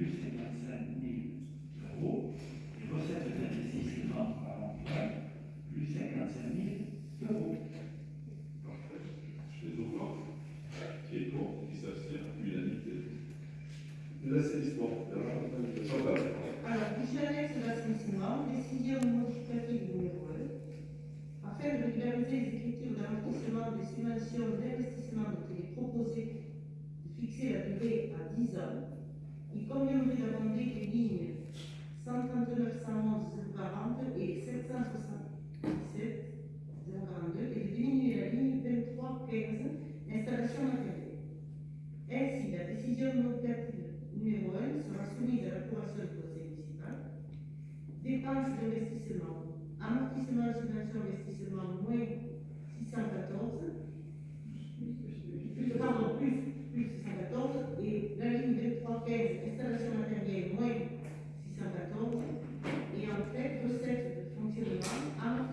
plus ces personnes mille euros, les recettes d'investissement par l'emploi, plus 55 000 euros. Parfait. Je les ouvre. Qui est pour Qui s'abstient Unanimité. L'assainissement. Alors, monsieur l'annexe de l'assainissement, décision modificative numéro 1. Afin de régulariser les écritures d'amortissement des subventions d'investissement de télé proposées, de fixer la durée à 10 ans du code de l'automobile les lignes 139 111 040 et 777 042 et de diminuer la ligne 23, 15, installation matérielle. Ainsi, la décision notative numéro 1 sera soumise à la l'approbation du conseil municipal. Dépenses d'investissement, amortissement de subvention investissement moins 614, pardon, plus, plus 614, parenthèse, installation matérielle moins 614, et en tête recette de Fontirima,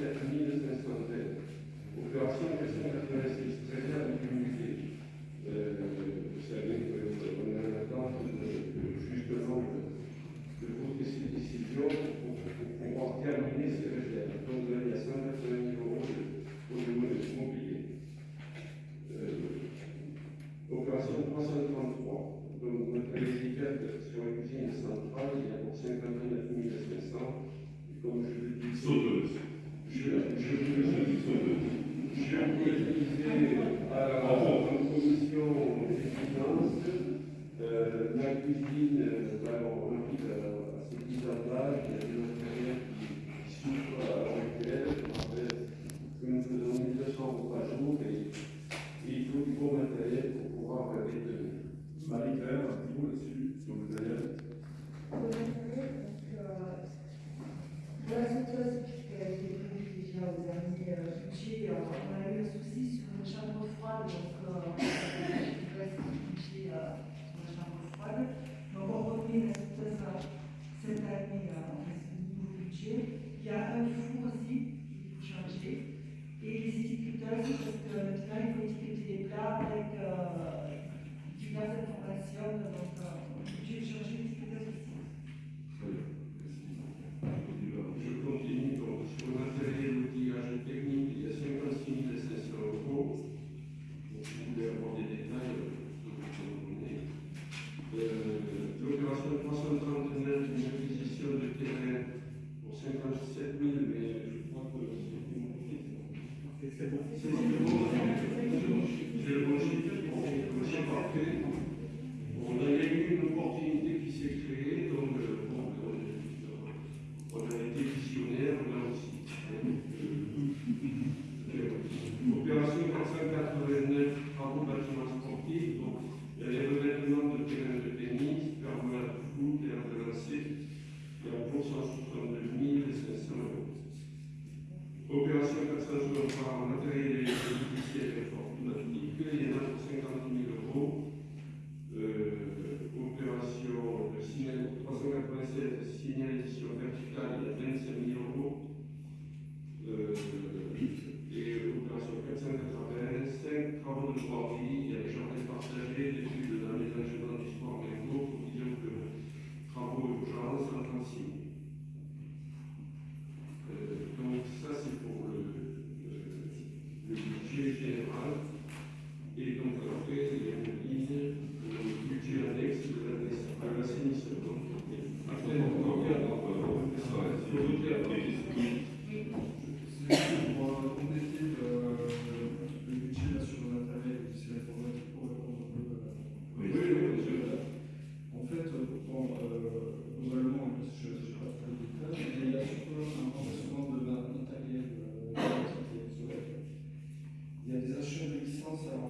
la famille de Saint-Santé, opération en question 86, très avec vous savez qu'on euh, a l'attente justement de, vos décisions pour, pouvoir terminer ces réserves. Donc vous avez à 180 000 euros au niveau de ce mobilier. Euh, opération 333, donc notre médicale sur la cuisine centrale, il y a pour 50 000 à la commission des finances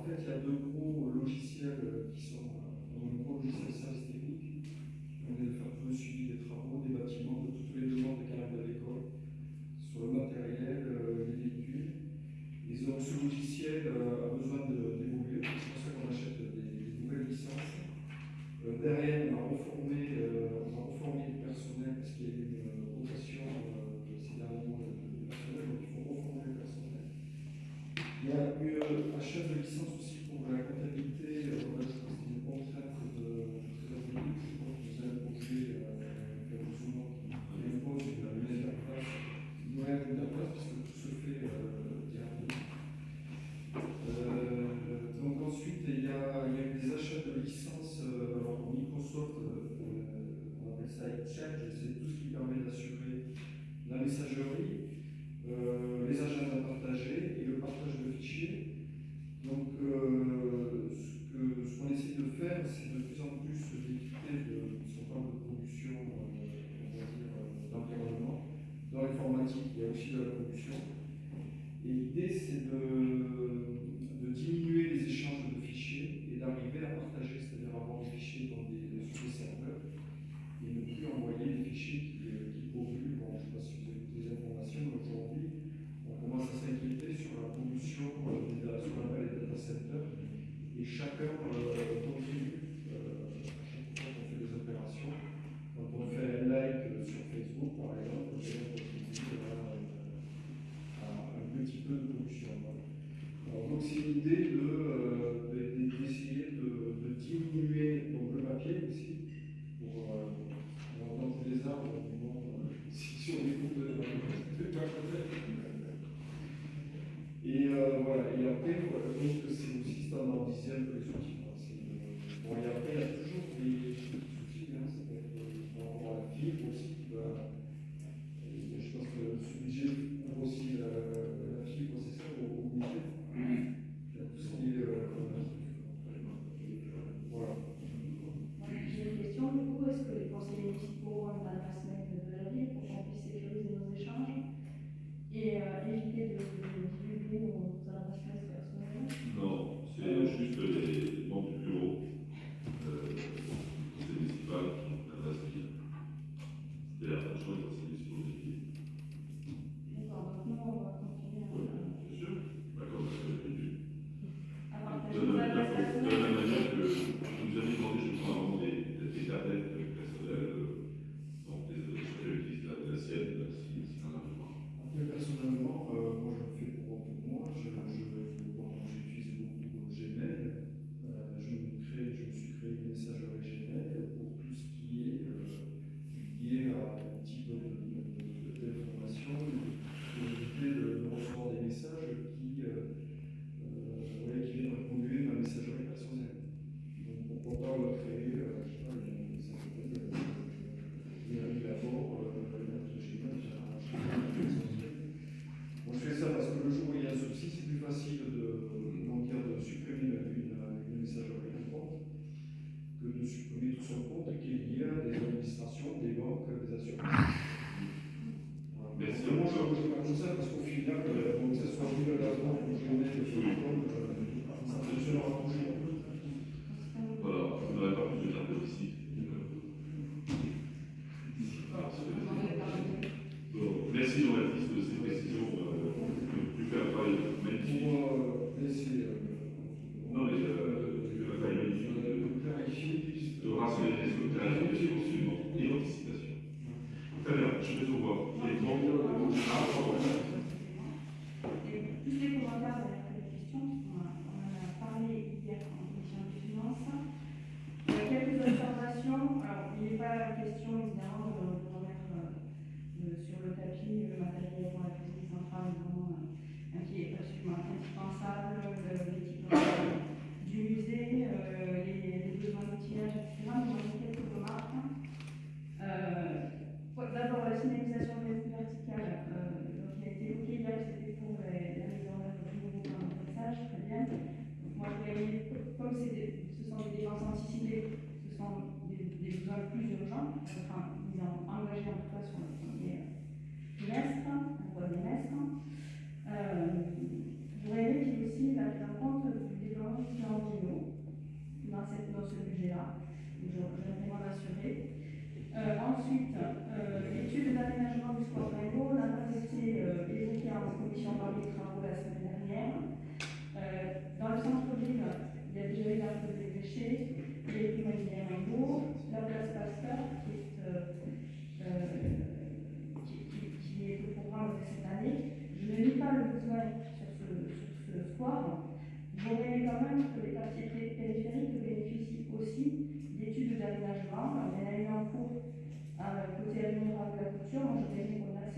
en fait, il y a deux gros logiciels euh, qui sont euh,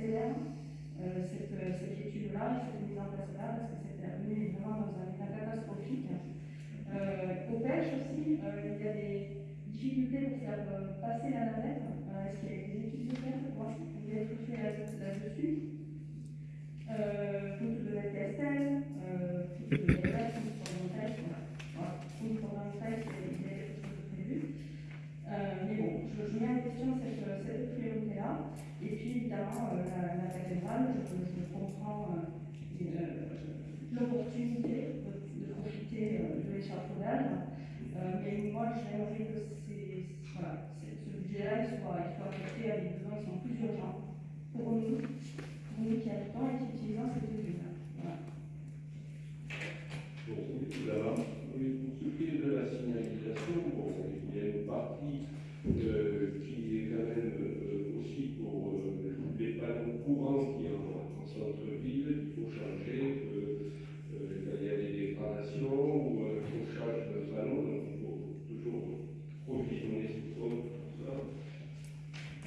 euh, cette, euh, cette étude-là, cette mise en place-là, parce que cette avenue est vraiment dans un état catastrophique. Euh, aux aussi, euh, il y a des difficultés pour faire passer la navette. Est-ce qu'il y a des études de faire Moi, Vous avez tout fait là- là-dessus. Route de la Castel, route de la route route photovoltaïque, il y a quelque chose de prévu. Euh, mais bon, je, je mets en question cette, cette priorité-là. Et puis évidemment, euh, la, la cathédrale, je, je comprends euh, euh, l'opportunité de, profiter de l'échafaudage. Mais moi, j'aimerais que ces, ce budget-là, soit, soit affecté à des besoins qui sont plus urgents pour nous, pour nous qui habitons et qui utilisons cette ville. Est de la signalisation, il y a une partie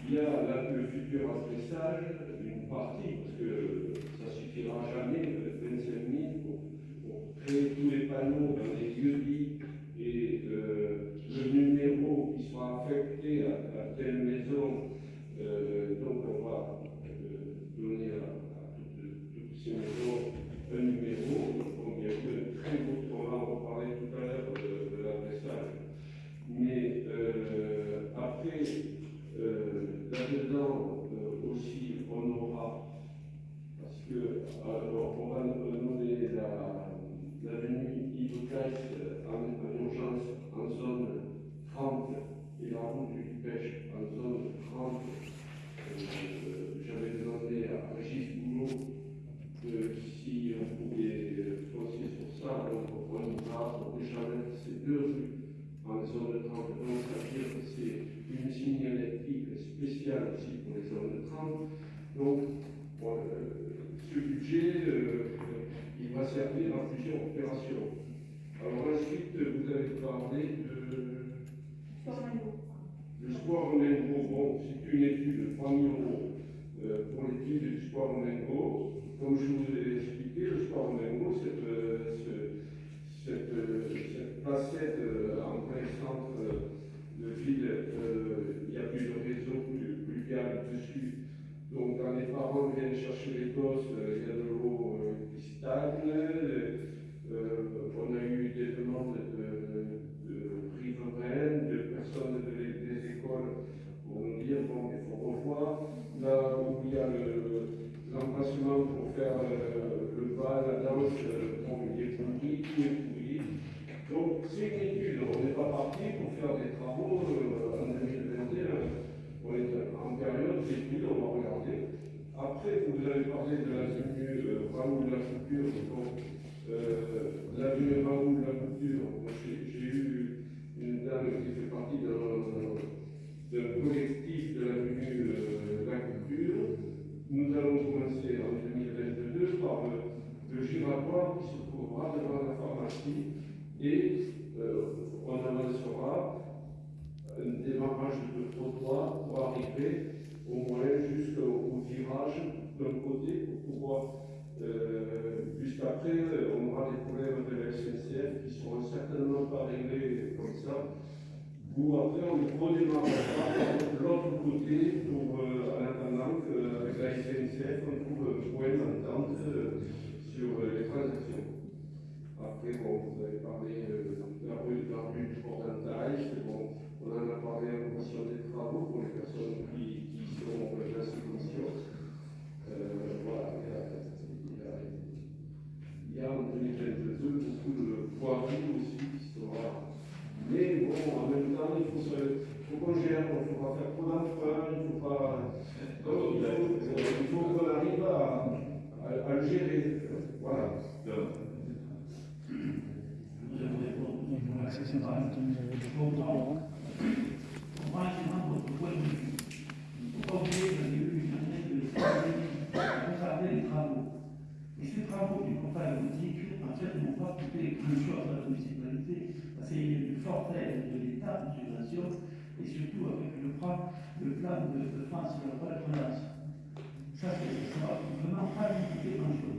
Il y a là, le futur adressage, une partie, parce que ça suffira jamais, euh, 25 000 pour, pour créer tous les panneaux dans les lieux dits et euh, le numéro qui sera affecté à, à telle maison. euh, donc on va euh, donner à, à toutes, toutes ces maisons un numéro. Donc il y a eu un très beau tournant, on parlait tout à l'heure de, de l'adressage. Mais euh, après, euh, là-dedans euh, aussi, on aura, parce que alors, on va nommer la, l'avenue Yves Caisse en, en urgence en zone 30 et la route du pêche en zone 30. Euh, J'avais demandé à Régis Boulot que si on pouvait foncer sur ça, donc on va déjà mettre ces deux rues en zone 30. Donc ça veut dire que c'est une signalétique spéciale aussi pour les zones 30. Donc bon, euh, ce budget, euh, il va servir à plusieurs opérations. Alors ensuite, vous avez parlé de... Le sport en Mengo, bon, c'est une étude de 3 000 euros euh, pour l'étude du sport en Mengo. Comme je vous ai expliqué, le sport en Mengo, cette, euh, ce- cette, euh, cette placette en plein centre de ville, il y a plus de réseau plus, plus dessus. Donc quand les parents viennent chercher les gosses, euh, il y a de l'eau euh, qui stagne. Euh, on a eu des demandes de, de riveraines, de personnes de- des écoles pour nous dire bon, il faut revoir. Là où il y a le- l'emplacement pour faire euh, le bal, la danse, bon, il est pourri, tout est pourri. Donc c'est une étude, on n'est pas parti pour faire des travaux en 2021. On est en période d'étude, on va regarder. Après, vous avez parlé de l'avenue euh, Raoul la Couture. Bon, euh, l'avenue Raoul la j'ai eu une dame qui fait partie d'un collectif de l'avenue euh, La Couture. Nous allons commencer en 2022 par le, le giratoire qui se trouvera devant la pharmacie et euh, on avancera un démarrage de trottoir pour arriver au moins jusqu'au au virage d'un côté pour pouvoir Euh, Puisqu'après, on aura des problèmes de la SNCF qui seront certainement pas réglés comme ça. Ou après, on redémarrera l'autre côté pour, euh, en attendant qu'avec la SNCF, on trouve un point d'entente euh, sur euh, les transactions. Après, bon, vous avez parlé euh, de la rue, de la bon, on en a parlé en commission des travaux pour les personnes qui, qui sont dans cette commission. Euh, voilà, il y a, il y a, il y a en 2022 beaucoup de aussi qui sera. Mais bon, en même temps, il faut, se, faut qu'on gère, il ne faut pas faire trop d'emprunts, il ne faut pas. Donc, il faut, il faut qu'on arrive à, à, à le gérer. Voilà. Merci, c'est un numéro de Florent. On va essayer votre point de vue. Il ne faut pas oublier que j'ai eu une année de regarder les travaux? Et ces travaux du compagnie boutique, en fait, n'ont pas coûté grand chose à la municipalité, parce qu'il y a une forte aide de l'État, de subvention, et surtout avec le plan, de, de France sur la relance. Ça, c'est- vraiment pas nous coûter grand chose.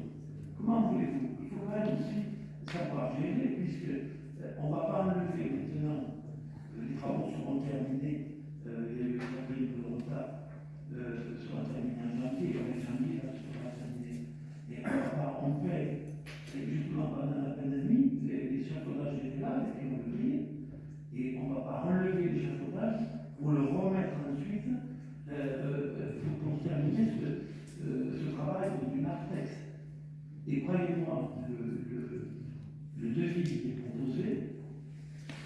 Comment voulez-vous? Il faut quand même aussi savoir gérer, puisque euh, on ne va pas enlever maintenant euh, les travaux seront terminés, euh, pour le remettre ensuite, euh, euh, pour, pour terminer ce, euh, travail du narthex. Et croyez-moi, le, le, le devis qui est proposé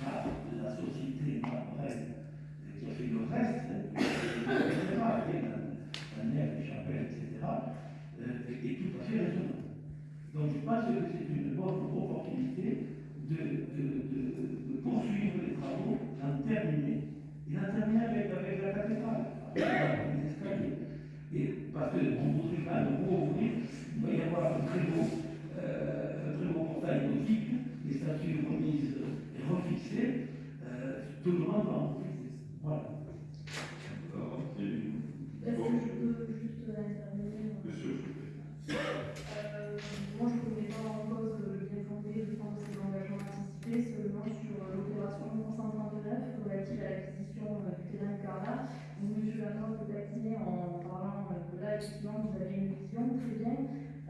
par la société après qui a fait le reste, etc., avec la, la nef, les chapelles, etc., euh, est tout à fait raisonnable. Donc je pense que c'est une bonne opportunité de, de, de, de poursuivre les travaux, d'en terminer, et d'en terminer avec, avec la cathédrale, avec les escaliers. Et parce qu'on voudrait quand même rouvrir, il va y avoir un très beau, euh, un très beau portail gothique, les statues remises et refixées, euh, tout le monde va en profiter. Voilà. Est-ce que je peux juste intervenir? Euh, Moi, je ne remets pas en cause le bien fondé de prendre ces engagements anticipés, seulement sur l'opération 139 relative à l'acquisition euh, du terrain de Carla. Donc, Monsieur Lanois peut taquiner en euh, effectivement, vous avez une vision, très bien.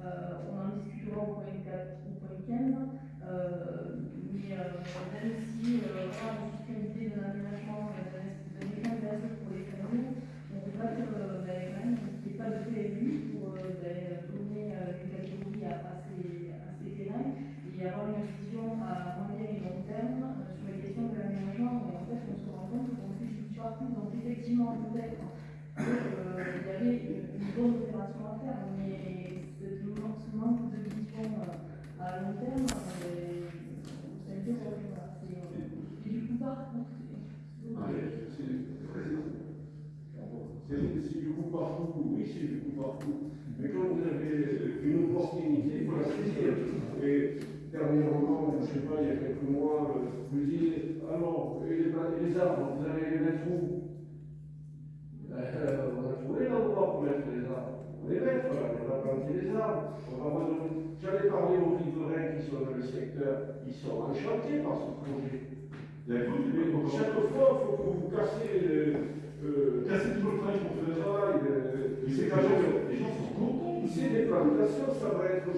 Euh, on en discutera au point 4, au point 15. Euh, mais euh, même si euh, on soutient l'idée de l'aménagement euh, d'un mécanisme pour les familles, on ne peut pas euh, ben, qu'il n'y ait pas de PLU pour euh, ben, donner euh, une catégorie à, ces, à ces terrains et avoir une vision à moyen et long terme euh, sur les questions de l'aménagement. Et en fait, on se rend compte qu'on fait du partout. Donc, effectivement, peut-être qu'il y avait une, une bonne opération à faire, mais ce, manque de vision euh, à long terme, euh, peu voilà, c'est, euh, et du coup, par contre, c'est- du coup partout, oui, c'est du coup partout. Mais quand vous avez une opportunité, faut la saisir. Et dernièrement, je ne sais pas, il y a quelques mois, vous dites, alors, et les arbres, vous allez les mettre où? Euh, On a trouvé l'endroit pour mettre les arbres. On les met, voilà, on va planter les arbres. On va redonner- J'allais parler aux riverains qui sont dans le secteur, ils sont enchantés par ce projet. Mais chaque fois, il faut que vous cassez le. Euh, Casser tout le travail qu'on fait. le travail. euh, pas même- les gens sont contents. C'est des plantations, ça va être pas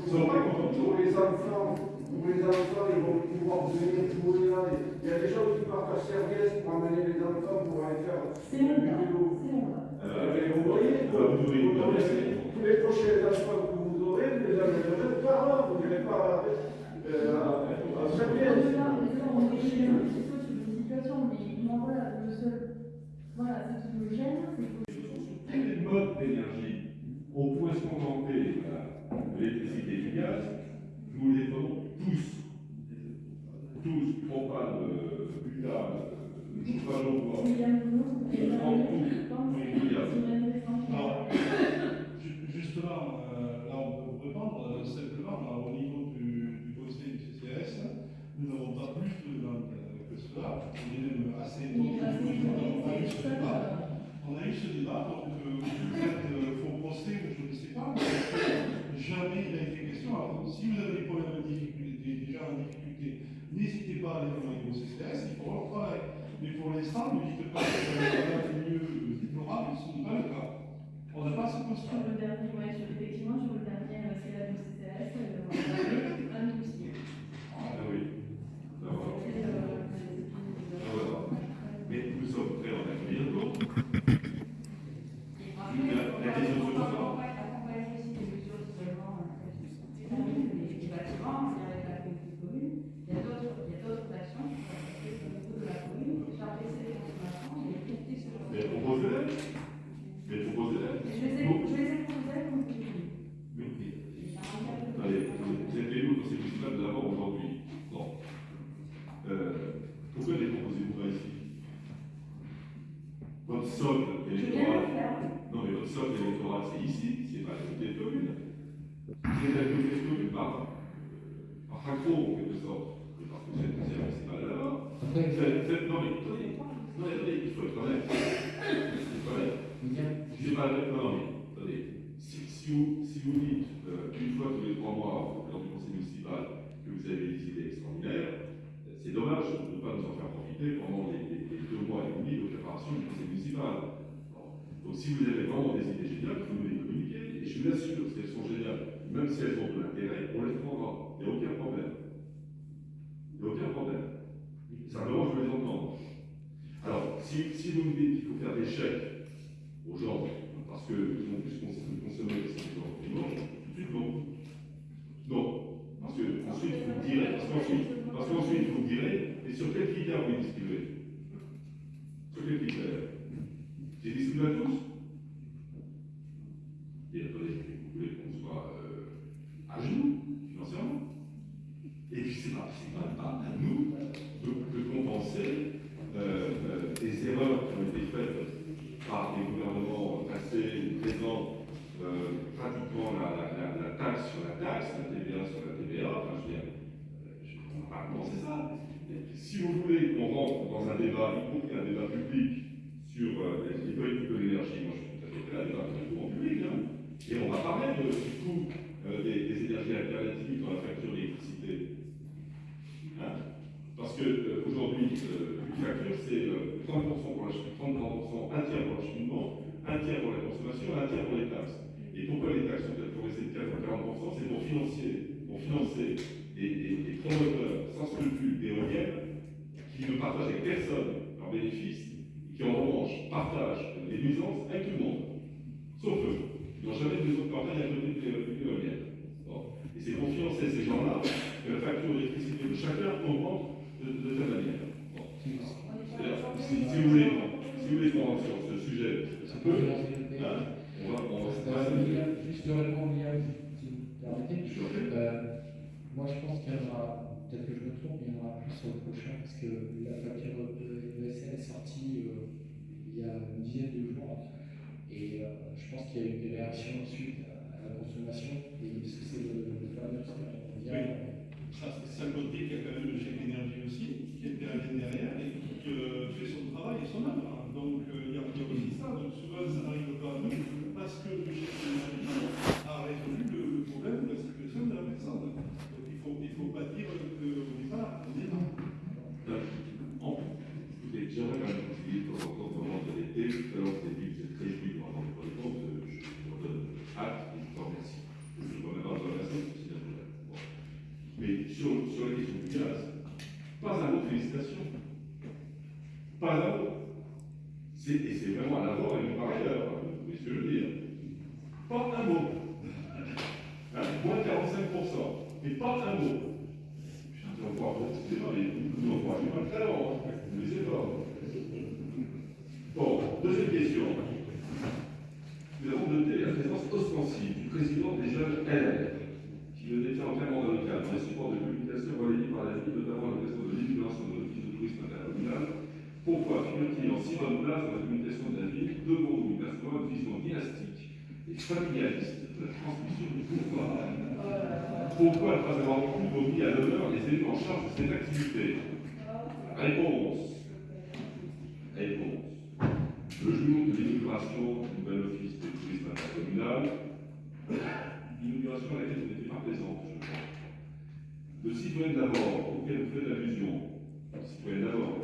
pour les enfants. Pour les enfants, ils vont pouvoir venir jouer là. Il y a des gens qui partent à Serviès pour amener les enfants pour aller faire du vélo. c'est mon cas. Mais vous voyez, une tous les prochains enfants que vous aurez, vous les amènerez par là. Vous n'irez pas euh, à, une moi, voilà, le seul, voilà, ce qui me gêne, c'est que Tous les modes d'énergie, on pourrait se contenter de l'électricité du gaz, nous les prenons tous. Tous, propane, euh, butane, euh, chauffage au bois. il y a un nom, On prend tout, tous les bouillages. Alors, ju- justement, euh, là on peut vous répondre euh, simplement au niveau du, du conseil du CCS, nous n'avons pas plus de demandes euh, que cela. On est même assez étonné. On a eu ce débat. On a eu ce débat, donc procès ou je ne sais pas, mais jamais il a été question. Alors, si vous avez des problèmes de difficulté, déjà en difficulté, n'hésitez pas à aller rejoindre vos CCS, il faut leur travail. Mais pour l'instant, ne dites pas que vous avez un milieu déplorable, ce n'est pas le cas. On n'a pas ce Sur constat. le dernier, ouais, sur- effectivement, sur le dernier euh, CLA du CCS, euh, on un dossier. Ah oui. Voilà. C'est fini, Ah, voilà. Mais nous sommes prêts en accueillir d'autres. Après, La- la question on sur va ça. accompagner aussi des mesures d'isolement des bâtiments, c'est avec la communauté commune. Il y a d'autres, il y a d'autres actions qui sont faites au niveau de la commune, faire baisser les consommations et limiter ce genre de Mais proposez-les. Mais proposez-les. Je les ai, dites. Mais, mais- Allez, vous êtes élu au conseil municipal de l'avant aujourd'hui. Bon. Euh, pourquoi les proposez-vous pas ici? Votre socle électoral. Non, mais votre socle électoral, c'est ici, c'est pas la communauté de communes. C'est la communauté de communes par, euh, par accro, en quelque sorte. Et parce que vous êtes conseil municipal de l'avant. Après, Faites- faites- Non, mais attendez, non, mais attendez, il faut être honnête. Il faut être honnête. Sais pas, non, mais attendez, si, vous, dites euh, une fois tous les trois mois lors du conseil municipal que vous avez des idées extraordinaires, euh, c'est dommage de ne pas nous en faire profiter pendant les, deux mois et demi de préparation du conseil municipal. Donc si vous avez vraiment des idées géniales, vous nous les communiquez, et je vous assure, si elles sont géniales, même si elles ont de l'intérêt, on les prendra. Il n'y a aucun problème. Il n'y a aucun problème. Simplement, je veux les entendre. Alors, si, si vous me dites qu'il faut faire des chèques gens, parce qu'ils ont plus cons- consommé que ce qu'ils ont dimanche, tout de suite, non. Non. Parce que ensuite, vous me direz, parce qu'ensuite, parce qu'ensuite, vous me direz, et sur quels critères vous les distribuez Sur quels critères J'ai distribué à tous. Et attendez, vous voulez qu'on soit euh, à genoux, financièrement? Et puis, c'est pas, pas, pas à nous de, de compenser euh, euh, des erreurs qui ont été faites par des gouvernements passés présents, euh, pratiquement la, taxe sur la taxe, la TVA sur la TVA, enfin je veux dire, euh, je ne pas commencer ça. Si vous voulez qu'on rentre dans un débat, y compris un débat public, sur euh, les, politiques de l'énergie, moi je suis tout à fait prêt à débattre en public, hein. et on va parler de, du coût euh, des, énergies alternatives dans la facture d'électricité. Hein Parce que euh, aujourd'hui, une facture, c'est 30% pour l'acheminement, 30%, un tiers pour l'acheminement, un tiers pour la consommation, un tiers pour les taxes. Et pourquoi les taxes sont autorisées de 4 à 40% C'est pour financer, pour financer des, promoteurs sans scrupules d'éoliennes qui ne partagent avec personne leurs bénéfices et qui en revanche partagent les nuisances avec tout le monde, sauf eux. Ils n'ont jamais de maison de campagne à côté de l'é- de l'éolienne. Et c'est pour financer ces gens-là que la facture d'électricité de chacun augmente de, de telle manière. Si, si vous voulez, si vous voulez qu'on rentre sur ce sujet, ça peut, hein, on va, on va Juste répondre, si vous me permettez. Moi, je pense qu'il y en aura, peut-être que je me trompe, mais il y en aura plus sur le prochain, parce que la de l'ESN est sortie euh, il y a une dizaine de jours. Et euh, je pense qu'il y a eu des réactions ensuite à, la consommation. Et parce que c'est le, le fameux. Ça, c'est ça le côté qu'il y a quand même le chèque énergie aussi, qui intervient derrière qui euh, fait son travail et son œuvre. Donc euh, il y, a aussi ça. Donc souvent ça n'arrive pas à nous parce que le chèque énergie a résolu le, problème de la situation de la personne. Donc il ne faut, il faut pas dire pas là. On est. En- quand même essayer de temps en de moment de l'été. Dit que vous êtes très vite avoir des compte. Je vous en donne acte et je vous remercie. Je vous remercier, c'est vrai. Bon. Mais sur, sur la question du gaz, pas un mot de félicitations. Pas un mot. C'est- Et c'est vraiment à l'avoir et non par ailleurs. que je veux dire Pas un mot. (laughs) Hein, moins 45%. Mais pas un mot. On va pouvoir continuer, mais nous, on faire pas très long, hein. mais c'est pas. Bon, deuxième question. Nous avons noté la présence ostensible du président des jeunes LR, qui le détient entièrement dans le cadre des supports de publication relayés par la ville, notamment à l'occasion de l'inauguration de l'office de tourisme intercommunal. Pourquoi figure-t-il en si bonne place dans la communication de la ville, devant-nous percevant une vision dynastique et familialiste de la transmission du pouvoir? Pourquoi pas avoir plus remis à l'honneur les élus en charge de cette activité? Réponse. Réponse. Le jour de l'inauguration du nouvel office de tourisme intercommunal, l'inauguration à laquelle vous n'étiez pas présent, je crois. Le citoyen d'abord, auquel vous faites allusion, le citoyen d'abord,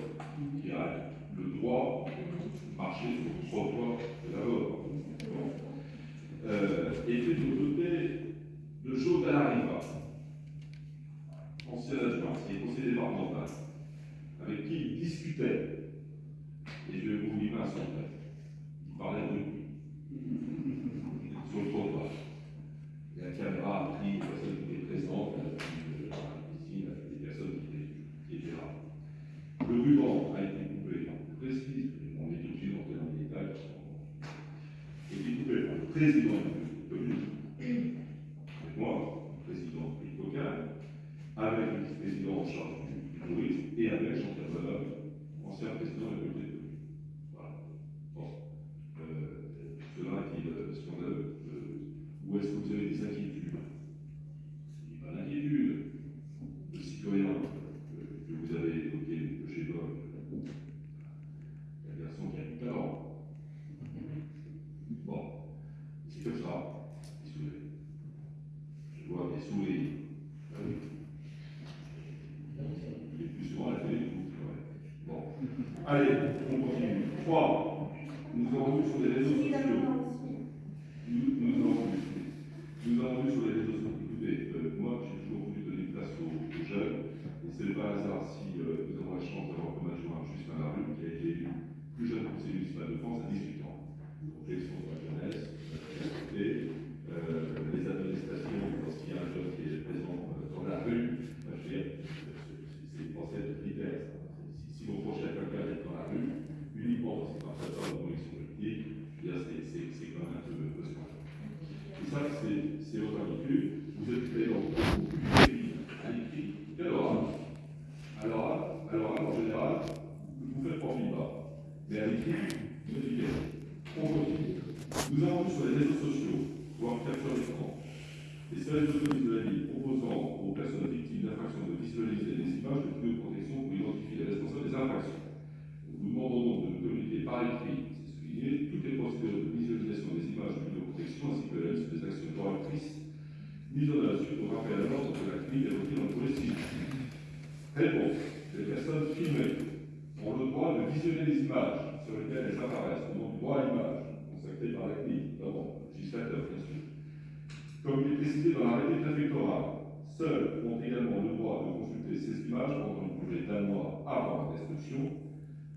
images pendant une durée d'un mois avant la destruction,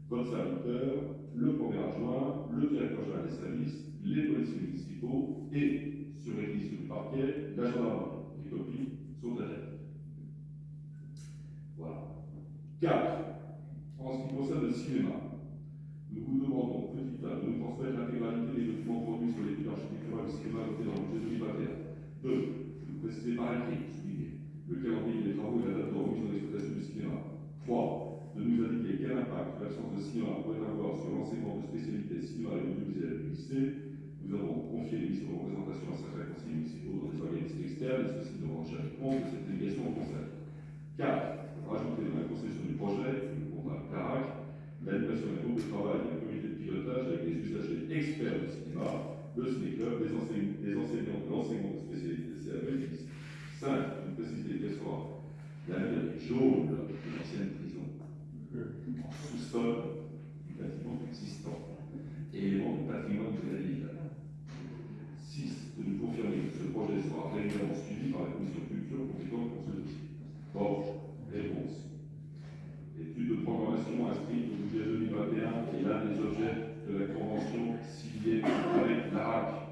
votre serviteur, le premier adjoint, le directeur général des services, les policiers municipaux et, sur réquisition du parquet, la gendarmerie. Les copies sont adaptées. Voilà. 4. En ce qui concerne le cinéma, nous vous demandons, petit A, de nous transmettre l'intégralité des documents produits sur l'étude architecturale du cinéma votée dans le budget 2021. 2. Vous précisez par écrit, le calendrier des travaux et la date de remise en exploitation du cinéma. 3. De nous indiquer quel impact l'absence de cinéma pourrait avoir sur l'enseignement de spécialité cinéma et audiovisuel du lycée. Nous avons confié les missions de représentation à certains conseillers municipaux dans des organismes externes et ceux-ci devront chercher compte de cette délégation au conseil. 4. Rajouter dans la conception du projet, le contrat CARAC, l'animation d'un groupe de travail et un comité de pilotage avec des usagers experts du cinéma, le ciné-club, des, enseignants, de l'enseignement de spécialité CAE 5. Une préciser quelle sera l'avenir jaune de l'ancienne prison, en sous-sol du bâtiment existant, élément du patrimoine de la ville. 6. De nous confirmer que ce projet sera régulièrement suivi par la commission culture compétente pour ce dossier. Or, réponse. L'étude de programmation inscrite au budget 2021 est l'un des objets de la convention signée avec l'ARAC,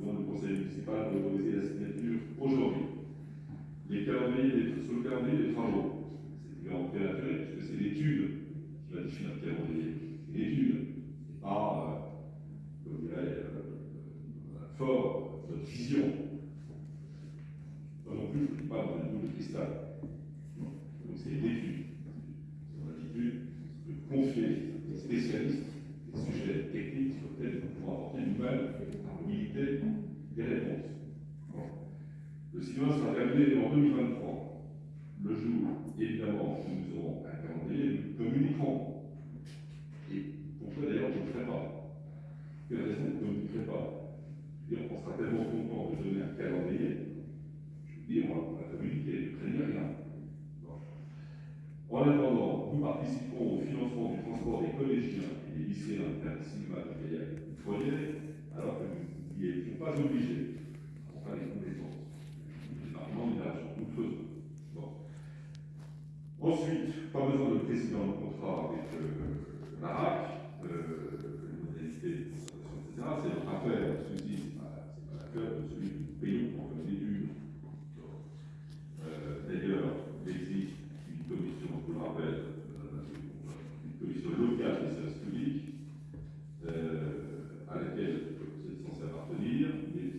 dont le conseil municipal doit autoriser la signature aujourd'hui. Les calendriers des, sur le calendrier des travaux, c'est également prématuré, puisque c'est l'étude qui va définir le calendrier. L'étude, et pas, euh, comme dirait euh, fort, notre vision. Moi non plus, pas dans une boule de cristal. Donc c'est l'étude. C'est mon attitude de confier des spécialistes, des sujets techniques sur lesquels nous pouvons apporter nous-mêmes la mobilité des réponses. Le cinéma sera terminé en 2023. Le jour, évidemment, où nous aurons un calendrier, nous communiquerons. Et pourquoi d'ailleurs je ne le ferai pas? Quelle raison je ne communiquerai pas? Et on sera tellement content de donner un calendrier communiquer, ne craignez rien. En attendant, nous participons au financement du transport des collégiens et des lycéens vers le cinéma de Gaillac du foyer, alors que nous n'y étions pas obligés. Enfin, les compétences. Ensuite, pas besoin de préciser dans le contrat avec euh, l'ARAC, les euh, modalités de etc. C'est notre affaire, celui-ci, c'est pas, pas l'affaire de celui que nous payons en comme des euh, D'ailleurs, il existe une commission, je vous le rappelle, euh, une commission locale des services publics, à laquelle c'est censé appartenir,